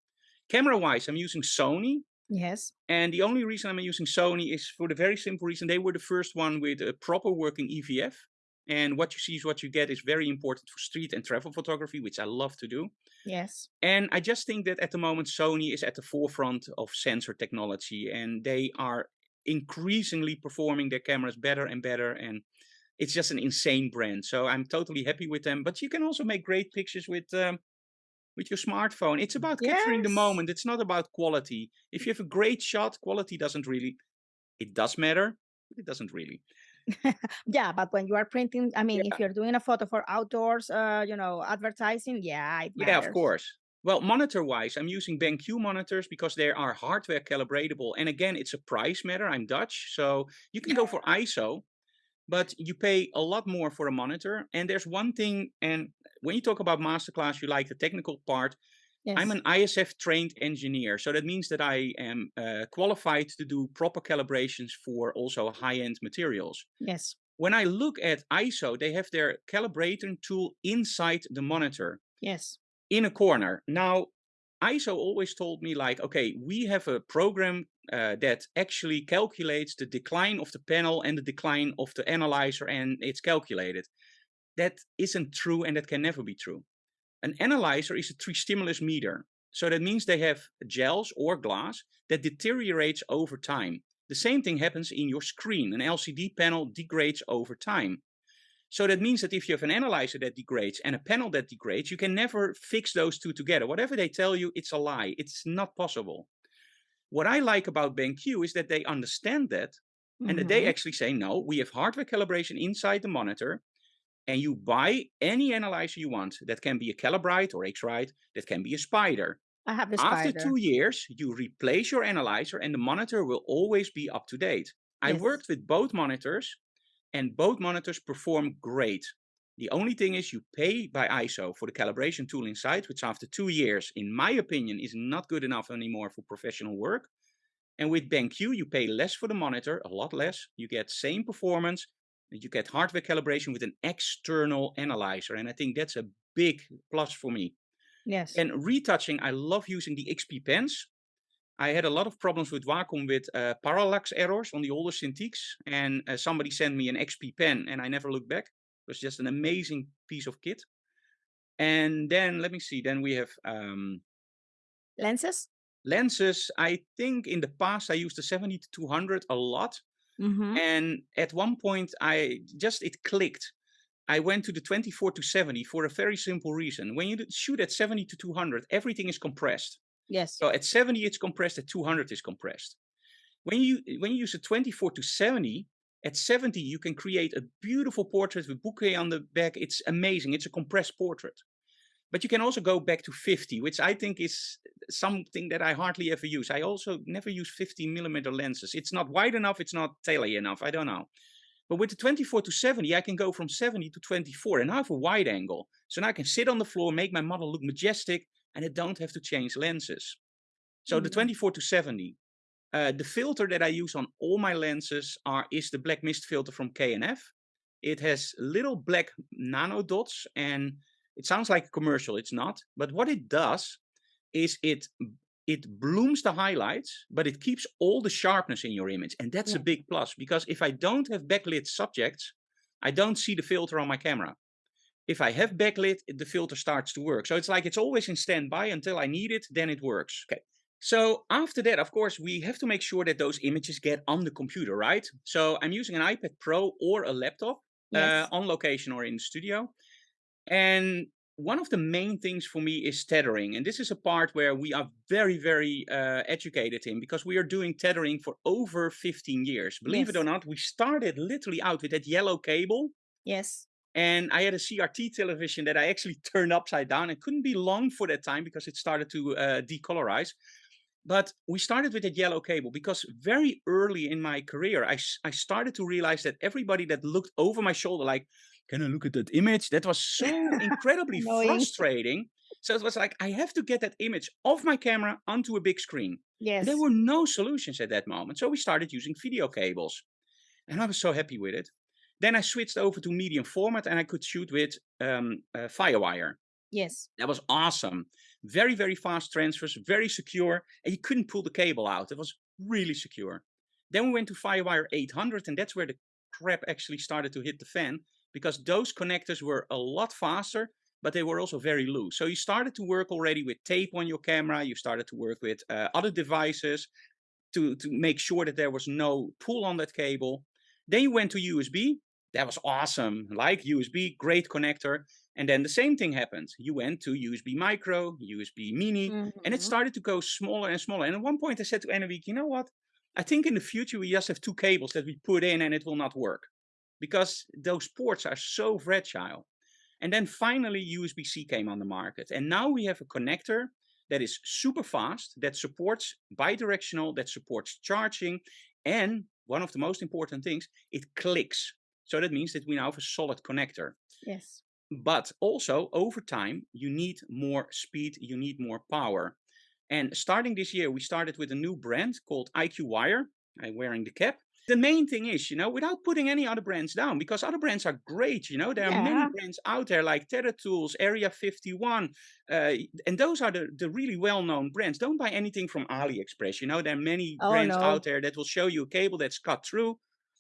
Camera wise, I'm using Sony. Yes. And the only reason I'm using Sony is for the very simple reason they were the first one with a proper working EVF. And what you see is what you get is very important for street and travel photography, which I love to do. Yes. And I just think that at the moment, Sony is at the forefront of sensor technology and they are increasingly performing their cameras better and better. And it's just an insane brand. So I'm totally happy with them. But you can also make great pictures with. Um, with your smartphone, it's about capturing the moment. It's not about quality. If you have a great shot, quality doesn't really. It does matter, but it doesn't really. Yeah, but when you are printing, I mean, Yeah, if you're doing a photo for outdoors, uh, you know, advertising, yeah, yeah, of course. Well, monitor-wise, I'm using BenQ monitors because they are hardware calibratable. And again, it's a price matter. I'm Dutch, so you can go for EIZO, but you pay a lot more for a monitor. And there's one thing, and when you talk about masterclass, you like the technical part. Yes. I'm an ISF trained engineer, so that means that I am uh, qualified to do proper calibrations for also high end materials. Yes. When I look at EIZO, they have their calibrating tool inside the monitor Yes. in a corner. Now, EIZO always told me, like, okay, we have a program uh, that actually calculates the decline of the panel and the decline of the analyzer, and it's calculated. That isn't true, and that can never be true. An analyzer is a three stimulus meter. So that means they have gels or glass that deteriorates over time. The same thing happens in your screen. An LCD panel degrades over time. So that means that if you have an analyzer that degrades and a panel that degrades, you can never fix those two together. Whatever they tell you, it's a lie. It's not possible. What I like about BenQ is that they understand that and that they hmm actually say, no, we have hardware calibration inside the monitor and you buy any analyzer you want. That can be a Calibrite or X-Rite, that can be a Spyder. I have the After two years, you replace your analyzer and the monitor will always be up to date. I Yes. worked with both monitors and both monitors perform great. The only thing is you pay by EIZO for the calibration tool inside, which after two years, in my opinion, is not good enough anymore for professional work. And with BenQ, you pay less for the monitor, a lot less. You get same performance, and you get hardware calibration with an external analyzer. And I think that's a big plus for me. Yes. And retouching, I love using the XP pens. I had a lot of problems with Wacom with uh, parallax errors on the older Cintiqs, and uh, somebody sent me an XP pen, and I never looked back. It was just an amazing piece of kit. And then let me see. Then we have um, Lenses? lenses. I think in the past I used the 70 to 200 a lot, hmm and at one point I just it clicked. I went to the 24 to 70 for a very simple reason. When you shoot at 70 to 200, everything is compressed. Yes. So at 70 it's compressed, at 200 is compressed. When you when you use a 24 to 70, at 70 you can create a beautiful portrait with bokeh on the back. It's amazing. It's a compressed portrait. But you can also go back to 50, which I think is something that I hardly ever use. I also never use 50 millimeter lenses. It's not wide enough, it's not tele enough, I don't know. But with the 24 to 70, I can go from 70 to 24 and I have a wide angle. So now I can sit on the floor, make my model look majestic, and I don't have to change lenses. So mm the 24 to 70. Uh, the filter that I use on all my lenses are is the black mist filter from K&F. It has little black nano dots and it sounds like a commercial, it's not. But what it does is it it blooms the highlights, but it keeps all the sharpness in your image. And that's yeah. a big plus because if I don't have backlit subjects, I don't see the filter on my camera. If I have backlit, the filter starts to work. So it's like it's always in standby until I need it, then it works. Okay. So after that, of course, we have to make sure that those images get on the computer, right? So I'm using an iPad Pro or a laptop yes. uh, on location or in the studio. And one of the main things for me is tethering. And this is a part where we are very, very uh, educated in because we are doing tethering for over 15 years. Believe yes. it or not, we started literally out with that yellow cable. Yes. And I had a CRT television that I actually turned upside down. It couldn't be long for that time because it started to uh, decolorize. But we started with that yellow cable because very early in my career, I, I started to realize that everybody that looked over my shoulder, like, can I look at that image? That was so incredibly frustrating. So it was like, I have to get that image off my camera onto a big screen. Yes. And there were no solutions at that moment. So we started using video cables. And I was so happy with it. Then I switched over to medium format and I could shoot with um, uh, Firewire. Yes. That was awesome. Very, very fast transfers, very secure. And you couldn't pull the cable out. It was really secure. Then we went to Firewire 800 and that's where the crap actually started to hit the fan because those connectors were a lot faster, but they were also very loose. So you started to work already with tape on your camera. You started to work with uh, other devices to, to make sure that there was no pull on that cable. Then you went to USB. That was awesome. Like USB, great connector. And then the same thing happened. You went to USB micro, USB mini, mm -hmm. and it mm-hmm. started to go smaller and smaller. And at one point I said to Annewiek, you know what? I think in the future we just have two cables that we put in and it will not work because those ports are so fragile. And then finally USB-C came on the market. And now we have a connector that is super fast, that supports bidirectional, that supports charging. And one of the most important things, it clicks. So that means that we now have a solid connector. Yes. But also over time, you need more speed, you need more power. And starting this year, we started with a new brand called IQ Wire. I'm wearing the cap the main thing is, you know, without putting any other brands down, because other brands are great, you know, there are many brands out there like Tether Tools, Area 51, uh, and those are the, the really well-known brands. Don't buy anything from AliExpress, you know, there are many oh, brands no. out there that will show you a cable that's cut through,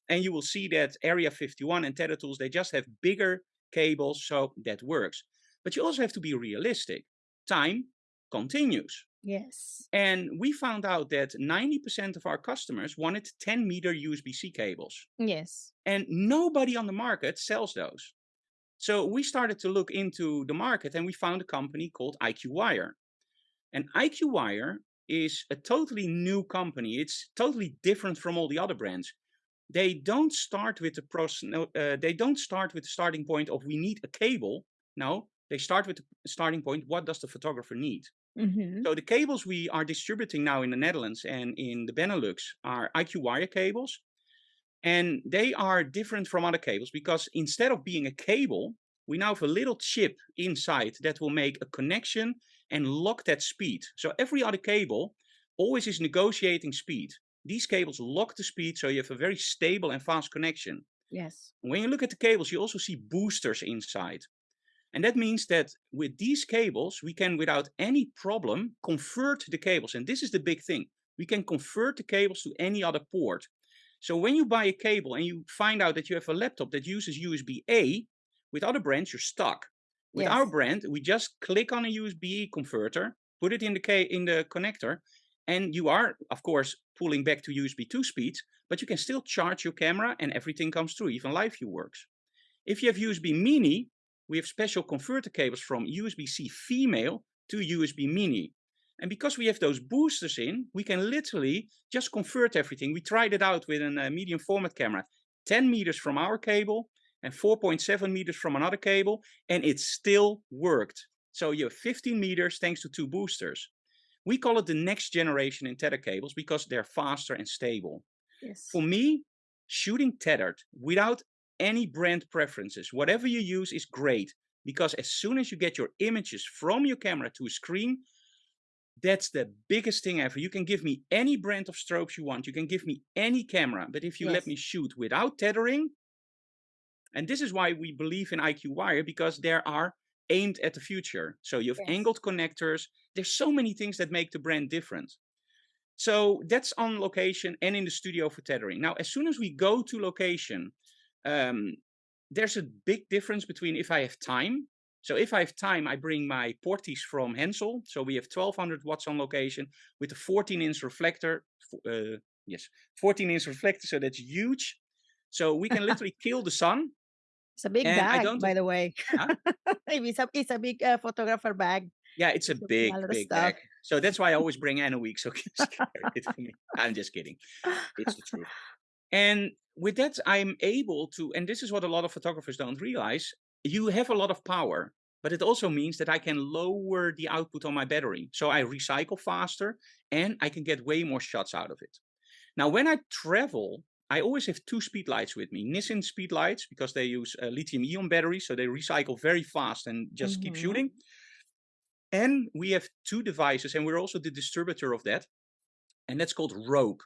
and you will see that Area 51 and Tether Tools, they just have bigger cables, so that works. But you also have to be realistic. Time continues. Yes. And we found out that 90% of our customers wanted 10 meter USB-C cables. Yes. And nobody on the market sells those. So we started to look into the market and we found a company called IQ Wire. And IQ Wire is a totally new company. It's totally different from all the other brands. They don't start with the process, uh, they don't start with the starting point of we need a cable. No, they start with the starting point, what does the photographer need? Mm-hmm. So the cables we are distributing now in the Netherlands and in the Benelux are IQ wire cables. And they are different from other cables because instead of being a cable, we now have a little chip inside that will make a connection and lock that speed. So every other cable always is negotiating speed. These cables lock the speed so you have a very stable and fast connection. Yes. When you look at the cables, you also see boosters inside. And that means that with these cables, we can, without any problem, convert the cables. And this is the big thing. We can convert the cables to any other port. So when you buy a cable and you find out that you have a laptop that uses USB-A, with other brands, you're stuck. With yes. our brand, we just click on a USB converter, put it in the, in the connector, and you are, of course, pulling back to USB 2 speeds, but you can still charge your camera and everything comes through, even live view works. If you have USB mini, we have special converter cables from USB-C female to USB mini. And because we have those boosters in, we can literally just convert everything. We tried it out with a uh, medium format camera, 10 meters from our cable and 4.7 meters from another cable, and it still worked. So you have 15 meters thanks to two boosters. We call it the next generation in tether cables because they're faster and stable. Yes. For me, shooting tethered without any brand preferences, whatever you use is great because as soon as you get your images from your camera to a screen, that's the biggest thing ever. You can give me any brand of strobes you want. You can give me any camera. But if you yes. let me shoot without tethering, and this is why we believe in IQ Wire, because there are aimed at the future. So you have yes. angled connectors. There's so many things that make the brand different. So that's on location and in the studio for tethering. Now, as soon as we go to location, um, there's a big difference between if I have time. So if I have time, I bring my Portys from Hensel. So we have 1200 watts on location with a 14 inch reflector. Uh, yes, 14 inch reflector. So that's huge. So we can literally kill the sun it's a big and I bag, don't, by the way. huh? it's a it's a big uh, photographer bag. Yeah, it's a a big, lot of big stuff. bag. So that's why I always bring Annewiek, so she can carry it for me. I'm just kidding. It's the truth. And with that, I'm able to, and this is what a lot of photographers don't realize, you have a lot of power, but it also means that I can lower the output on my battery. So I recycle faster and I can get way more shots out of it. Now, when I travel, I always have two speed lights with me. Nissin speed lights, because they use uh, lithium ion batteries, so they recycle very fast and just keep hmm shooting. And we have two devices, and we're also the distributor of that, and that's called Rogue.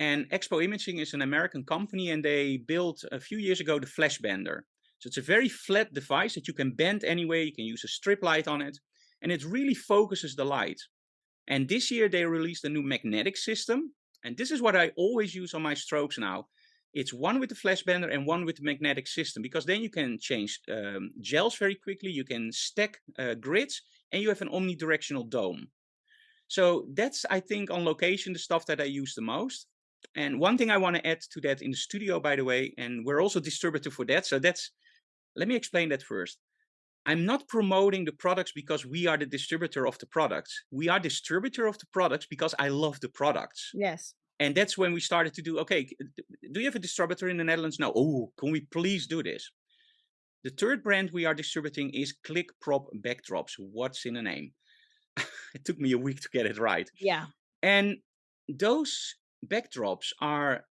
And Expo Imaging is an American company, and they built a few years ago the Flash Bender. So it's a very flat device that you can bend anyway. You can use a strip light on it, and it really focuses the light. And this year they released a new magnetic system, and this is what I always use on my strokes now. It's one with the flash bender and one with the magnetic system, because then you can change um, gels very quickly. You can stack uh, grids and you have an omnidirectional dome. So that's, I think, on location, the stuff that I use the most. And one thing I want to add to that in the studio, by the way, and we're also distributor for that. So that's, let me explain that first. I'm not promoting the products because we are the distributor of the products. We are distributor of the products because I love the products. Yes. And that's when we started to do, okay, do you have a distributor in the Netherlands? No. Oh, can we please do this? The third brand we are distributing is Click Prop Backdrops. What's in the name? it took me a week to get it right. Yeah. And those backdrops are,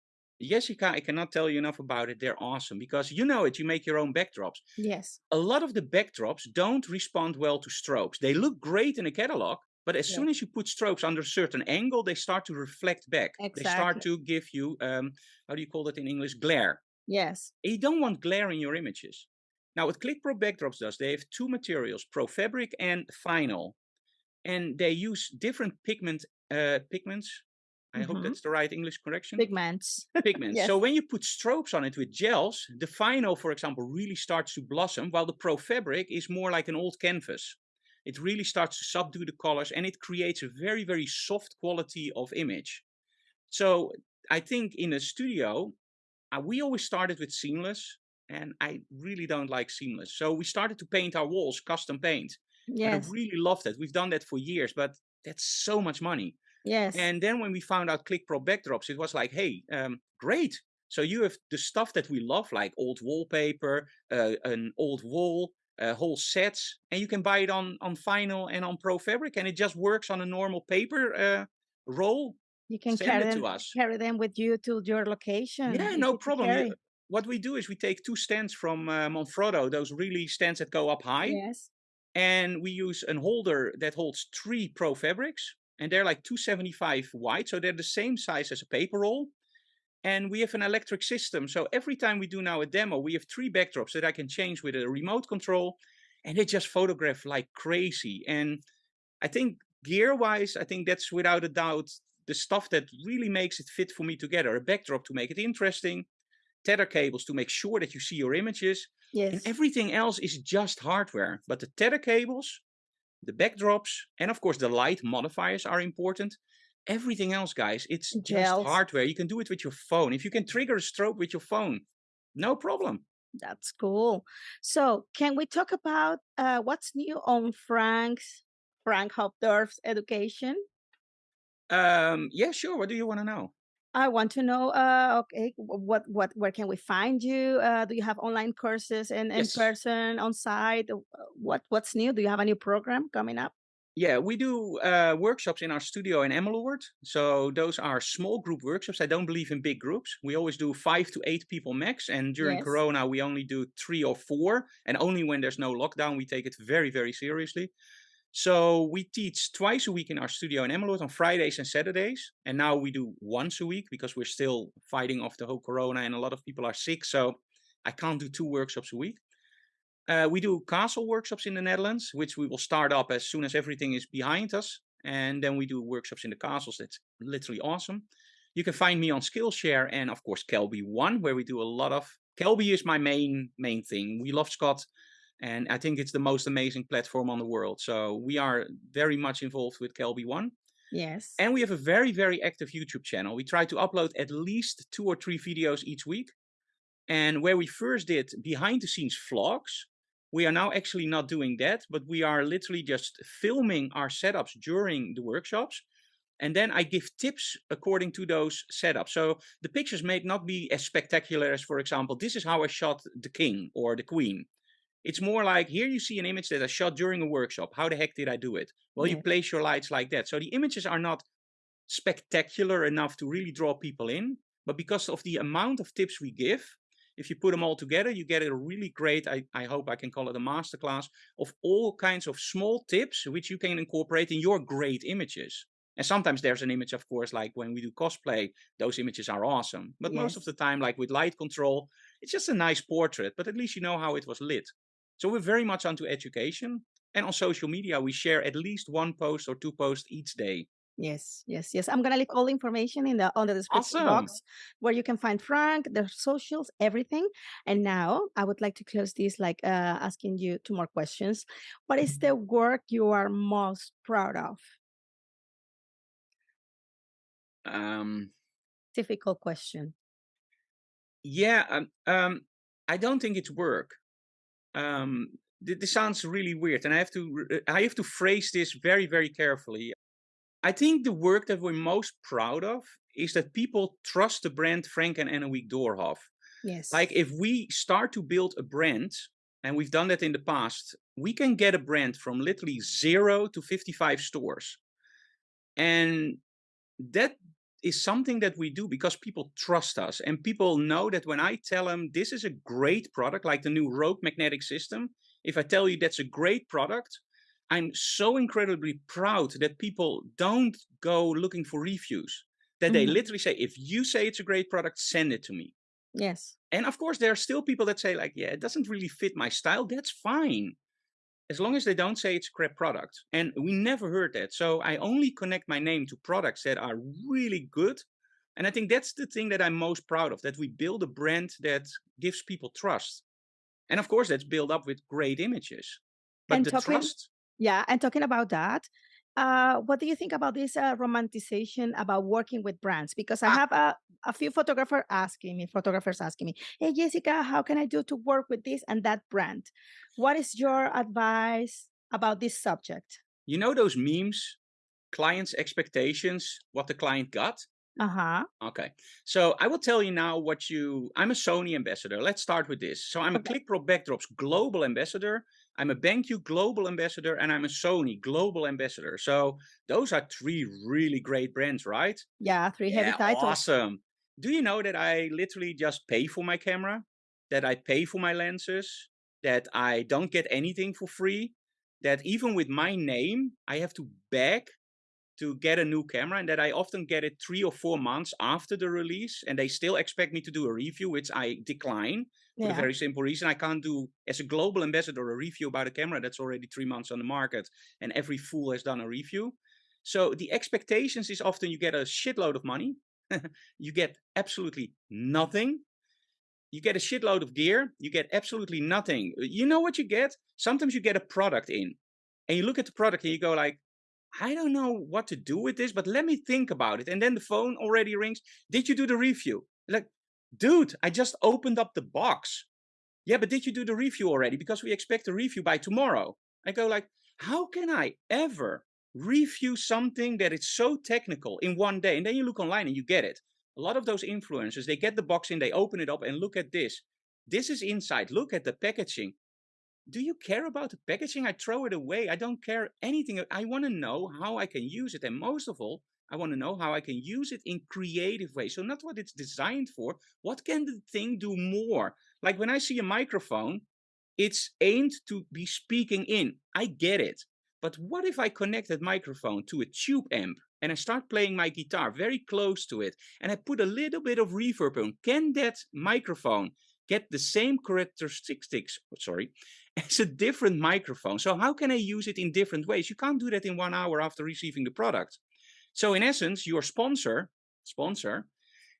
Jessica, I cannot tell you enough about it. They're awesome because you know it, you make your own backdrops. Yes. A lot of the backdrops don't respond well to strobes. They look great in a catalog, but as Yeah. soon as you put strobes under a certain angle, they start to reflect back. Exactly. They start to give you, um, how do you call that in English? Glare. Yes. You don't want glare in your images. Now, what ClickPro Backdrops does, they have two materials, Pro Fabric and Vinyl. And they use different pigment uh, pigments. I hope hmm that's the right English correction. Pigments. Pigments. yes. So when you put strobes on it with gels, the vinyl, for example, really starts to blossom, while the Pro Fabric is more like an old canvas. It really starts to subdue the colors and it creates a very, very soft quality of image. So I think in a studio, uh, we always started with seamless and I really don't like seamless. So we started to paint our walls custom paint. And I Yes. really love that. We've done that for years, but that's so much money. Yes. And then when we found out ClickPro backdrops, it was like, hey, um, great. So you have the stuff that we love, like old wallpaper, uh, an old wall, uh, whole sets, and you can buy it on on Vinyl and on Pro Fabric, and it just works on a normal paper uh, roll. You can Send carry it them us. carry them with you to your location. Yeah, no problem. What we do is we take two stands from uh, Manfrotto, those really stands that go up high, Yes. and we use an holder that holds three Pro Fabrics, and they're like 275 wide, so they're the same size as a paper roll. And we have an electric system, so every time we do now a demo, we have three backdrops that I can change with a remote control, and they just photograph like crazy. And I think gear-wise, I think that's without a doubt the stuff that really makes it fit for me together. A backdrop to make it interesting, tether cables to make sure that you see your images, and everything else is just hardware. But the tether cables, the backdrops, and of course the light modifiers are important. Everything else, guys, it's just Gels. hardware. You can do it with your phone. If you can trigger a strobe with your phone, no problem. That's cool. So, can we talk about uh, what's new on Frank's Frank Doorhof's education? Um, yeah, sure. What do you want to know? I want to know, uh, okay, what, what, where can we find you? Uh, do you have online courses and in Yes. person, on site? What, what's new? Do you have a new program coming up? Yeah, we do uh, workshops in our studio in Emmeloord. So those are small group workshops. I don't believe in big groups. We always do five to eight people max. And during Yes. Corona, we only do three or four. And only when there's no lockdown, we take it very, very seriously. So we teach twice a week in our studio in Emmeloord on Fridays and Saturdays. And now we do once a week because we're still fighting off the whole Corona and a lot of people are sick. So I can't do two workshops a week. Uh, we do castle workshops in the Netherlands, which we will start up as soon as everything is behind us. And then we do workshops in the castles. That's literally awesome. You can find me on Skillshare and of course Kelby One, where we do a lot of Kelby is my main main thing. We love Scott, and I think it's the most amazing platform on the world. So we are very much involved with Kelby One. Yes. And we have a very, very active YouTube channel. We try to upload at least two or three videos each week. And where we first did behind the scenes vlogs, we are now actually not doing that, but we are literally just filming our setups during the workshops. And then I give tips according to those setups. So the pictures may not be as spectacular as, for example, this is how I shot the king or the queen. It's more like here you see an image that I shot during a workshop. How the heck did I do it? Well, you place your lights like that. So the images are not spectacular enough to really draw people in. But because of the amount of tips we give, if you put them all together, you get a really great, I, I hope I can call it a masterclass of all kinds of small tips which you can incorporate in your great images. And sometimes there's an image, of course, like when we do cosplay, those images are awesome. But most of the time, like with light control, it's just a nice portrait, but at least you know how it was lit. So we're very much onto education. And on social media, we share at least one post or two posts each day. Yes, yes, yes. I'm gonna leave all the information in the on the description Awesome. box where you can find Frank, their socials, everything. And now I would like to close this like uh, asking you two more questions. What is the work you are most proud of? Um, Difficult question. yeah, um, um, I don't think it's work. Um, th- this sounds really weird, and I have to I have to phrase this very, very carefully. I think the work that we're most proud of is that people trust the brand Frank and Annewiek Doorhof. Yes. Like if we start to build a brand, and we've done that in the past, we can get a brand from literally zero to 55 stores. And that is something that we do because people trust us and people know that when I tell them this is a great product, like the new Rogue magnetic system, if I tell you that's a great product, I'm so incredibly proud that people don't go looking for reviews. That they Mhm. literally say, if you say it's a great product, send it to me. Yes. And of course, there are still people that say, like, yeah, it doesn't really fit my style. That's fine. As long as they don't say it's a crap product. And we never heard that. So I only connect my name to products that are really good. And I think that's the thing that I'm most proud of that we build a brand that gives people trust. And of course, that's built up with great images. But And the talking trust, Yeah, and talking about that, uh, what do you think about this uh, romanticization about working with brands? Because I ah, have a, a few photographer asking me, photographers asking me, "Hey Jessica, how can I do to work with this and that brand?" What is your advice about this subject? you know those memes, clients' expectations, what the client got? Uh huh. Okay. So I will tell you now what you. I'm a Sony ambassador. Let's start with this. So I'm a Okay. ClickPro Backdrops global ambassador. I'm a BenQ global ambassador, and I'm a Sony global ambassador. So those are three really great brands, right? Yeah, three heavy Yeah, titles. awesome. Do you know that I literally just pay for my camera? That I pay for my lenses? That I don't get anything for free? That even with my name, I have to beg to get a new camera and that I often get it three or four months after the release and they still expect me to do a review, which I decline for the very simple reason I can't do as a global ambassador a review about a camera that's already three months on the market and every fool has done a review. So the expectations is often you get a shitload of money, you get absolutely nothing. You get a shitload of gear, you get absolutely nothing. You know what you get? Sometimes you get a product in and you look at the product and you go like, I don't know what to do with this, but let me think about it. And then the phone already rings. Did you do the review? Like, dude, I just opened up the box. Yeah, but did you do the review already? Because we expect a review by tomorrow. I go like, how can I ever review something that is so technical in one day? And then you look online and you get it. A lot of those influencers, they get the box in, they open it up and look at this. This is inside. Look at the packaging. Do you care about the packaging? I throw it away. I don't care anything. I want to know how I can use it. And most of all, I want to know how I can use it in creative ways. So not what it's designed for. What can the thing do more? Like when I see a microphone, it's aimed to be speaking in. I get it. But what if I connect that microphone to a tube amp and I start playing my guitar very close to it and I put a little bit of reverb on? Can that microphone get the same characteristics, sorry, as a different microphone? So how can I use it in different ways? You can't do that in one hour after receiving the product. So in essence, your sponsor, sponsor,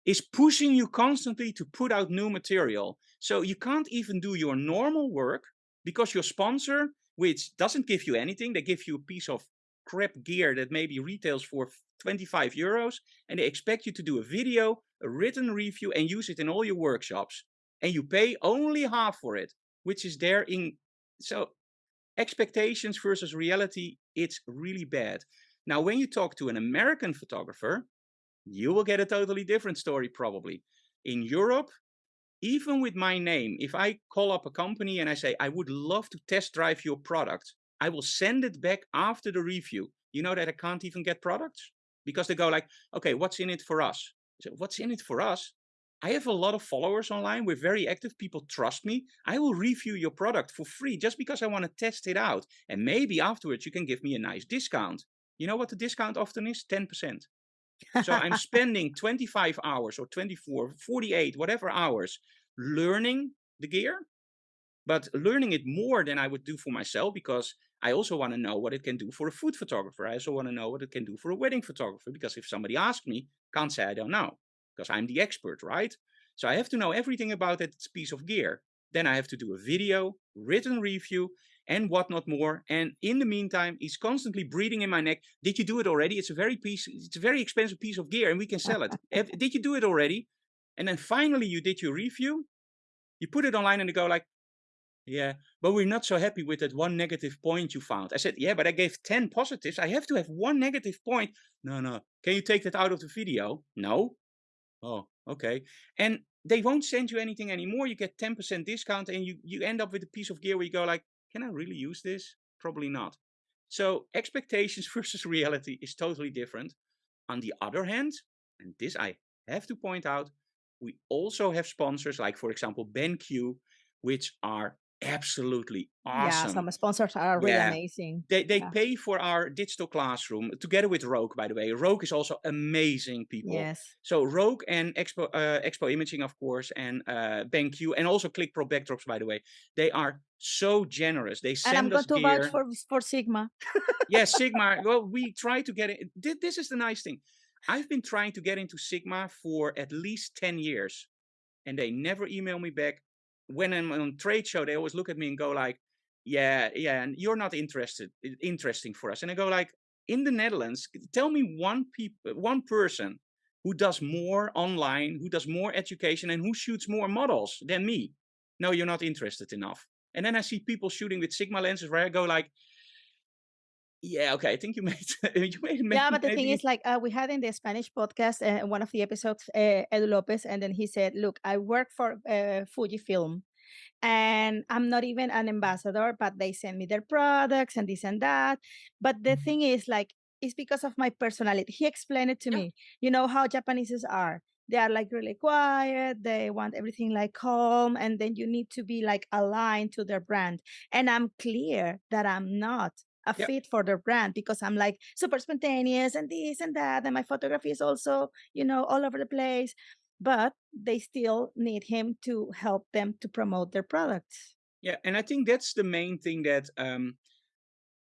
is pushing you constantly to put out new material. So you can't even do your normal work because your sponsor, which doesn't give you anything, they give you a piece of crap gear that maybe retails for 25 euros and they expect you to do a video, a written review and use it in all your workshops. And you pay only half for it, which is there in, so expectations versus reality, it's really bad. Now, when you talk to an American photographer, you will get a totally different story probably. In Europe, even with my name, if I call up a company and I say, I would love to test drive your product, I will send it back after the review. You know that I can't even get products? Because they go like, okay, what's in it for us? So what's in it for us? I have a lot of followers online. We're very active. People trust me. I will review your product for free just because I want to test it out. And maybe afterwards you can give me a nice discount. You know what the discount often is? 10%. So I'm spending 25 hours or 24, 48, whatever hours learning the gear, but learning it more than I would do for myself because I also want to know what it can do for a food photographer. I also want to know what it can do for a wedding photographer because if somebody asks me, can't say I don't know because I'm the expert, right? So I have to know everything about that piece of gear. Then I have to do a video, written review, and whatnot more. And in the meantime, he's constantly breathing in my neck. Did you do it already? It's a very piece, it's a very expensive piece of gear and we can sell it. did you do it already? And then finally you did your review, you put it online and they go like, yeah, but we're not so happy with that one negative point you found. I said, yeah, but I gave 10 positives. I have to have one negative point. No, no. Can you take that out of the video? No. Oh, okay. And they won't send you anything anymore. You get 10% discount and you, you end up with a piece of gear where you go like, can I really use this? Probably not. So expectations versus reality is totally different. On the other hand, and this I have to point out, we also have sponsors like, for example, BenQ, which are absolutely awesome. Yeah, some sponsors are really yeah. amazing. They, they yeah. pay for our digital classroom together with Rogue, by the way. Rogue is also amazing people. Yes. So Rogue and Expo, uh, Expo Imaging, of course, and uh, BenQ, and also ClickPro Backdrops, by the way. They are so generous. They send and I'm us going to vouch for, for Sigma. yes, Sigma. Well, we try to get it. This is the nice thing. I've been trying to get into Sigma for at least 10 years and they never email me back when I'm on trade show, they always look at me and go like, yeah, yeah, and you're not interested, interesting for us. And I go like, in the Netherlands, tell me one people, one person who does more online, who does more education and who shoots more models than me. No, you're not interested enough. And then I see people shooting with Sigma lenses where I go like, yeah, okay. I think you made you made. Yeah, but the maybe... thing is, like uh, we had in the Spanish podcast, uh, one of the episodes, uh, Edu Lopez, and then he said, "Look, I work for uh, Fujifilm, and I'm not even an ambassador, but they send me their products and this and that. But the mm-hmm. thing is, like, it's because of my personality. He explained it to yeah. me. You know how Japanese are." They are like really quiet. They want everything like calm. And then you need to be like aligned to their brand. And I'm clear that I'm not a yep. fit for their brand because I'm like super spontaneous and this and that. And my photography is also, you know, all over the place. But they still need him to help them to promote their products. Yeah, and I think that's the main thing that um,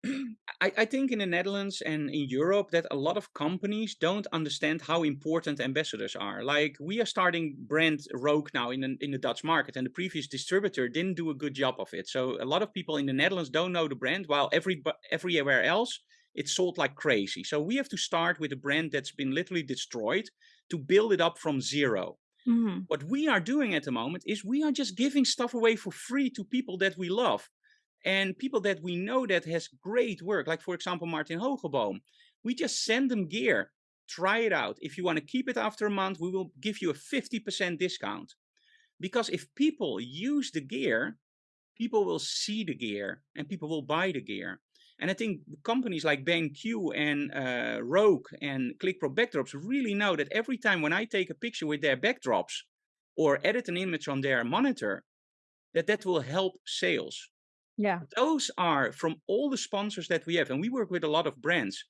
I, I, think in the Netherlands and in Europe that a lot of companies don't understand how important ambassadors are. Like we are starting brand Rogue now in the, in the Dutch market and the previous distributor didn't do a good job of it. So a lot of people in the Netherlands don't know the brand while every, everywhere else it's sold like crazy. So we have to start with a brand that's been literally destroyed to build it up from 0 mm-hmm. What we are doing at the moment is we are just giving stuff away for free to people that we love and people that we know that has great work, like for example, Martin Hogeboom, we just send them gear, try it out. If you want to keep it after a month, we will give you a 50% discount. Because if people use the gear, people will see the gear and people will buy the gear. And I think companies like BenQ and uh, Rogue and ClickPro Backdrops really know that every time when I take a picture with their backdrops or edit an image on their monitor, that that will help sales. Yeah. Those are from all the sponsors that we have, and we work with a lot of brands.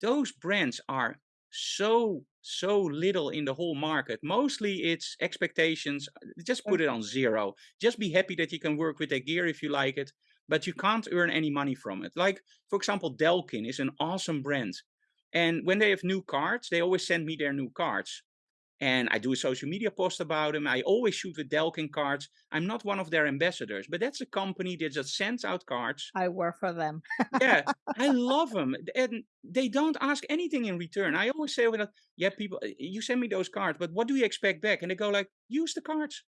Those brands are so so little in the whole market. Mostly it's expectations. Uh, just put it on zero. Just be happy that you can work with their gear if you like it, but you can't earn any money from it. Like for example, Delkin is an awesome brand. And when they have new cards, they always send me their new cards and I do a social media post about them. I always shoot with Delkin cards. I'm not one of their ambassadors, but that's a company that just sends out cards. I work for them. yeah, I love them, and they don't ask anything in return. I always say, "Well, yeah, people, eh, you send me those cards, but what do you expect back?" And they go like, "Use the cards."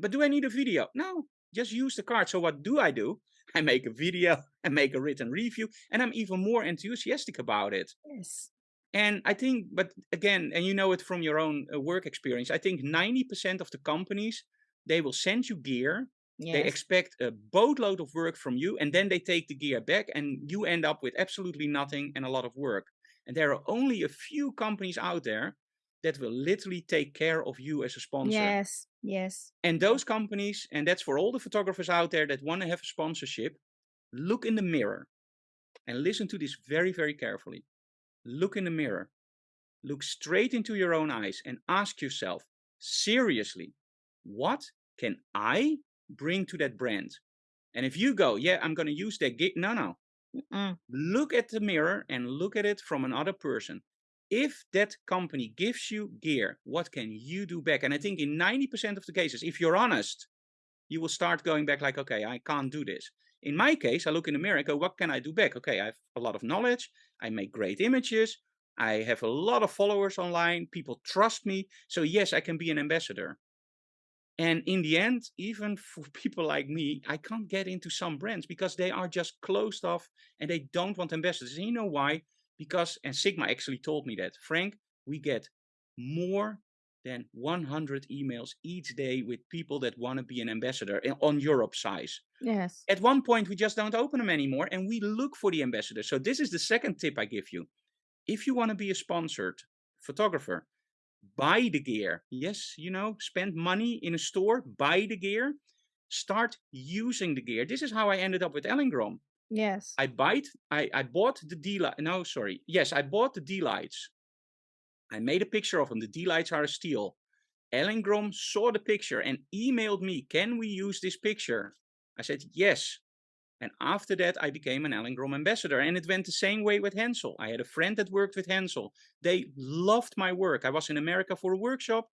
But do I need a video? No, just use the card. So what do I do? I make a video, I make a written review, and I'm even more enthusiastic about it. Yes. And I think, but again, and you know it from your own uh, work experience, I think 90% of the companies, they will send you gear. Yes. They expect a boatload of work from you, and then they take the gear back, and you end up with absolutely nothing and a lot of work. And there are only a few companies out there that will literally take care of you as a sponsor. Yes, yes. And those companies, and that's for all the photographers out there that want to have a sponsorship, look in the mirror and listen to this very, very carefully look in the mirror, look straight into your own eyes and ask yourself, seriously, what can I bring to that brand? And if you go, yeah, I'm going to use that gig, no, no. Mm. Look at the mirror and look at it from another person. If that company gives you gear, what can you do back? And I think in 90% of the cases, if you're honest, you will start going back like, okay, I can't do this. In my case, I look in the mirror and go, what can I do back? Okay, I have a lot of knowledge. I make great images. I have a lot of followers online. People trust me. So yes, I can be an ambassador. And in the end, even for people like me, I can't get into some brands because they are just closed off and they don't want ambassadors. And you know why? Because, and Sigma actually told me that, Frank, we get more than 100 emails each day with people that want to be an ambassador eh, on Europe size. Yes. At one point, we just don't open them anymore and we look for the ambassador. So, this is the second tip I give you. If you want to be a sponsored photographer, buy the gear. Yes, you know, spend money in a store, buy the gear, start using the gear. This is how I ended up with Elinchrom. Yes. I bought I, I bought the D-Lite. No, sorry. Yes, I bought the D-Lites I made a picture of them. The D-Lites are a steal. Elinchrom saw the picture and emailed me, can we use this picture? I said, yes. And after that, I became an Elinchrom ambassador. And it went the same way with Hensel. I had a friend that worked with Hensel. They loved my work. I was in America for a workshop.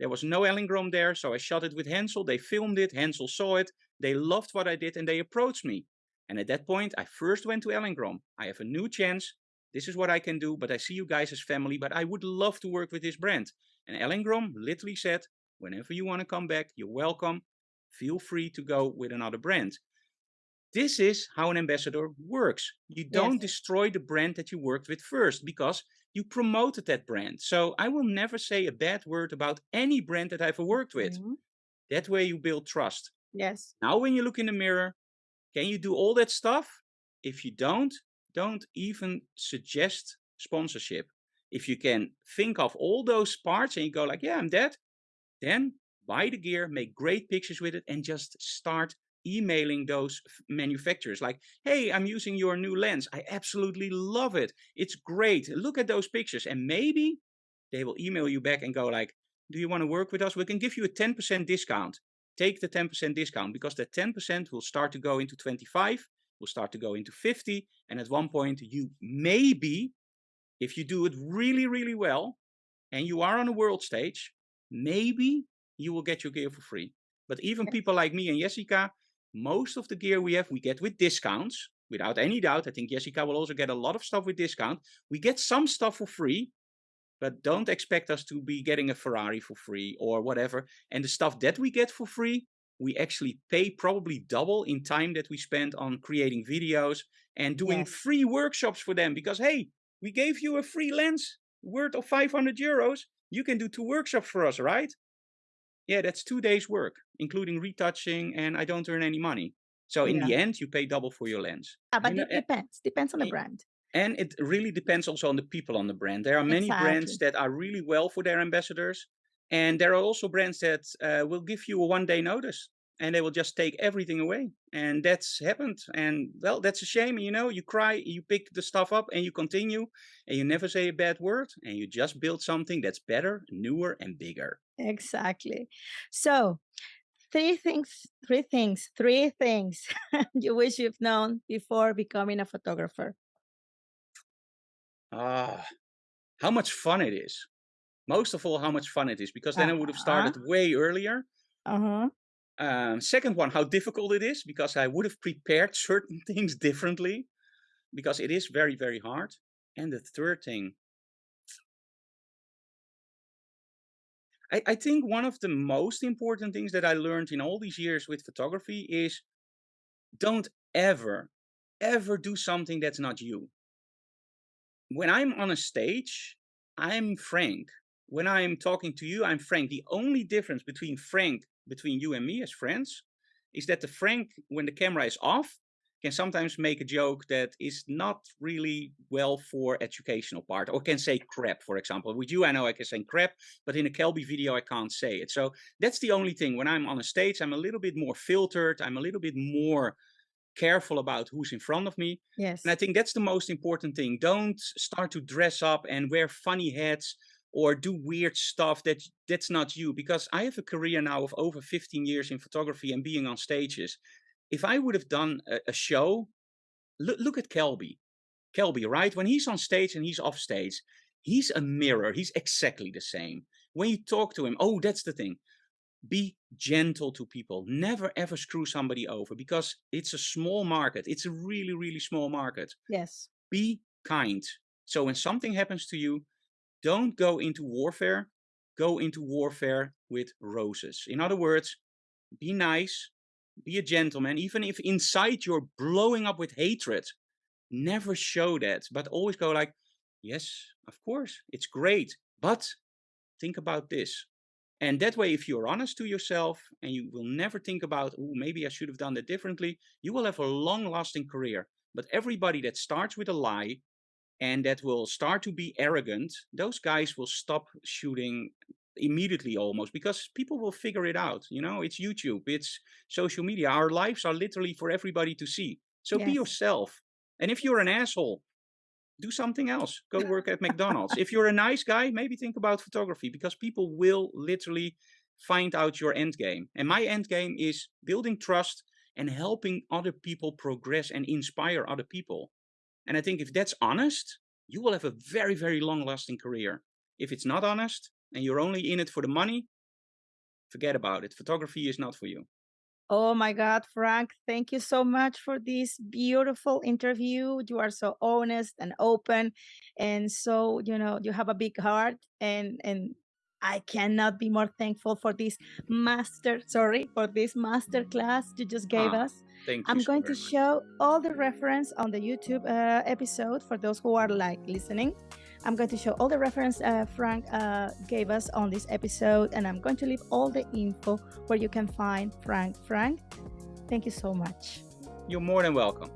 There was no Elinchrom there, so I shot it with Hensel. They filmed it. Hensel saw it. They loved what I did and they approached me. And at that point, I first went to Elinchrom. I have a new chance this is what I can do, but I see you guys as family, but I would love to work with this brand. And Elinchrom literally said, whenever you want to come back, you're welcome. Feel free to go with another brand. This is how an ambassador works. You don't yes. destroy the brand that you worked with first because you promoted that brand. So I will never say a bad word about any brand that I've worked with. Mm-hmm. That way you build trust. Yes. Now, when you look in the mirror, can you do all that stuff? If you don't, don't even suggest sponsorship. If you can think of all those parts and you go like, yeah, I'm dead, then buy the gear, make great pictures with it, and just start emailing those manufacturers like, hey, I'm using your new lens. I absolutely love it. It's great. Look at those pictures. And maybe they will email you back and go like, do you want to work with us? We can give you a 10% discount. Take the 10% discount because that 10% will start to go into 25 will start to go into 50. And at one point, you maybe, if you do it really, really well, and you are on a world stage, maybe you will get your gear for free. But even people like me and Jessica, most of the gear we have, we get with discounts. Without any doubt, I think Jessica will also get a lot of stuff with discount. We get some stuff for free, but don't expect us to be getting a Ferrari for free or whatever. And the stuff that we get for free, we actually pay probably double in time that we spend on creating videos and doing Yes. free workshops for them because hey we gave you a free lens worth of 500 euros you can do two workshops for us right yeah that's two days work including retouching and i don't earn any money so in Yeah. the end you pay double for your lens Yeah, but it depends. Depends on the brand. and it really depends also on the people on the brand. There are many brands that are really well for their ambassadors, and there are also brands that uh, will give you a one day notice and they will just take everything away. And that's happened. And well, that's a shame. You know, you cry, you pick the stuff up, and you continue, and you never say a bad word, and you just build something that's better, newer, and bigger. Exactly. So, three things, three things, three things you wish you've known before becoming a photographer. Ah, how much fun it is. Most of all, how much fun it is, because then I would have Uh-huh. started way earlier. Uh-huh. Um, second one, how difficult it is because I would have prepared certain things differently because it is very, very hard. And the third thing, I, I think one of the most important things that I learned in all these years with photography is don't ever, ever do something that's not you. When I'm on a stage, I'm Frank. When I'm talking to you, I'm Frank. The only difference between Frank, between you and me as friends, is that the Frank, when the camera is off, can sometimes make a joke that is not really well for educational part, or can say crap, for example. With you, I know I can say crap, but in a Kelby video, I can't say it. So that's the only thing. When I'm on a stage, I'm a little bit more filtered. I'm a little bit more careful about who's in front of me. Yes. And I think that's the most important thing. Don't start to dress up and wear funny hats or do weird stuff that that's not you. Because I have a career now of over 15 years in photography and being on stages. If I would have done a, a show, look, look at Kelby. Kelby, right? When he's on stage and he's off stage, he's a mirror. He's exactly the same. When you talk to him, oh, that's the thing. Be gentle to people. Never ever screw somebody over because it's a small market. It's a really, really small market yes. be kind. So when something happens to you, don't go into warfare, go into warfare with roses. In other words, be nice, be a gentleman, even if inside you're blowing up with hatred. Never show that, but always go like, yes, of course, it's great, but think about this. And that way, if you're honest to yourself and you will never think about, oh, maybe I should have done that differently, you will have a long lasting career. But everybody that starts with a lie and that will start to be arrogant, those guys will stop shooting immediately almost because people will figure it out. You know, it's YouTube, it's social media. Our lives are literally for everybody to see. So be yourself. And if you're an asshole, do something else. Go work at McDonald's. If you're a nice guy, maybe think about photography because people will literally find out your end game. And my end game is building trust and helping other people progress and inspire other people. And I think if that's honest, you will have a very, very long lasting career. If it's not honest and you're only in it for the money, forget about it. Photography is not for you. Oh my God, Frank, thank you so much for this beautiful interview. You are so honest and open. And so, you know, you have a big heart and and I cannot be more thankful for this master, sorry, for this master class you just gave Ah, us. Thank you. I'm going to much. show all the reference on the YouTube uh, episode for those who are like listening. I'm going to show all the reference uh, Frank uh, gave us on this episode, and I'm going to leave all the info where you can find Frank. Frank, thank you so much. You're more than welcome.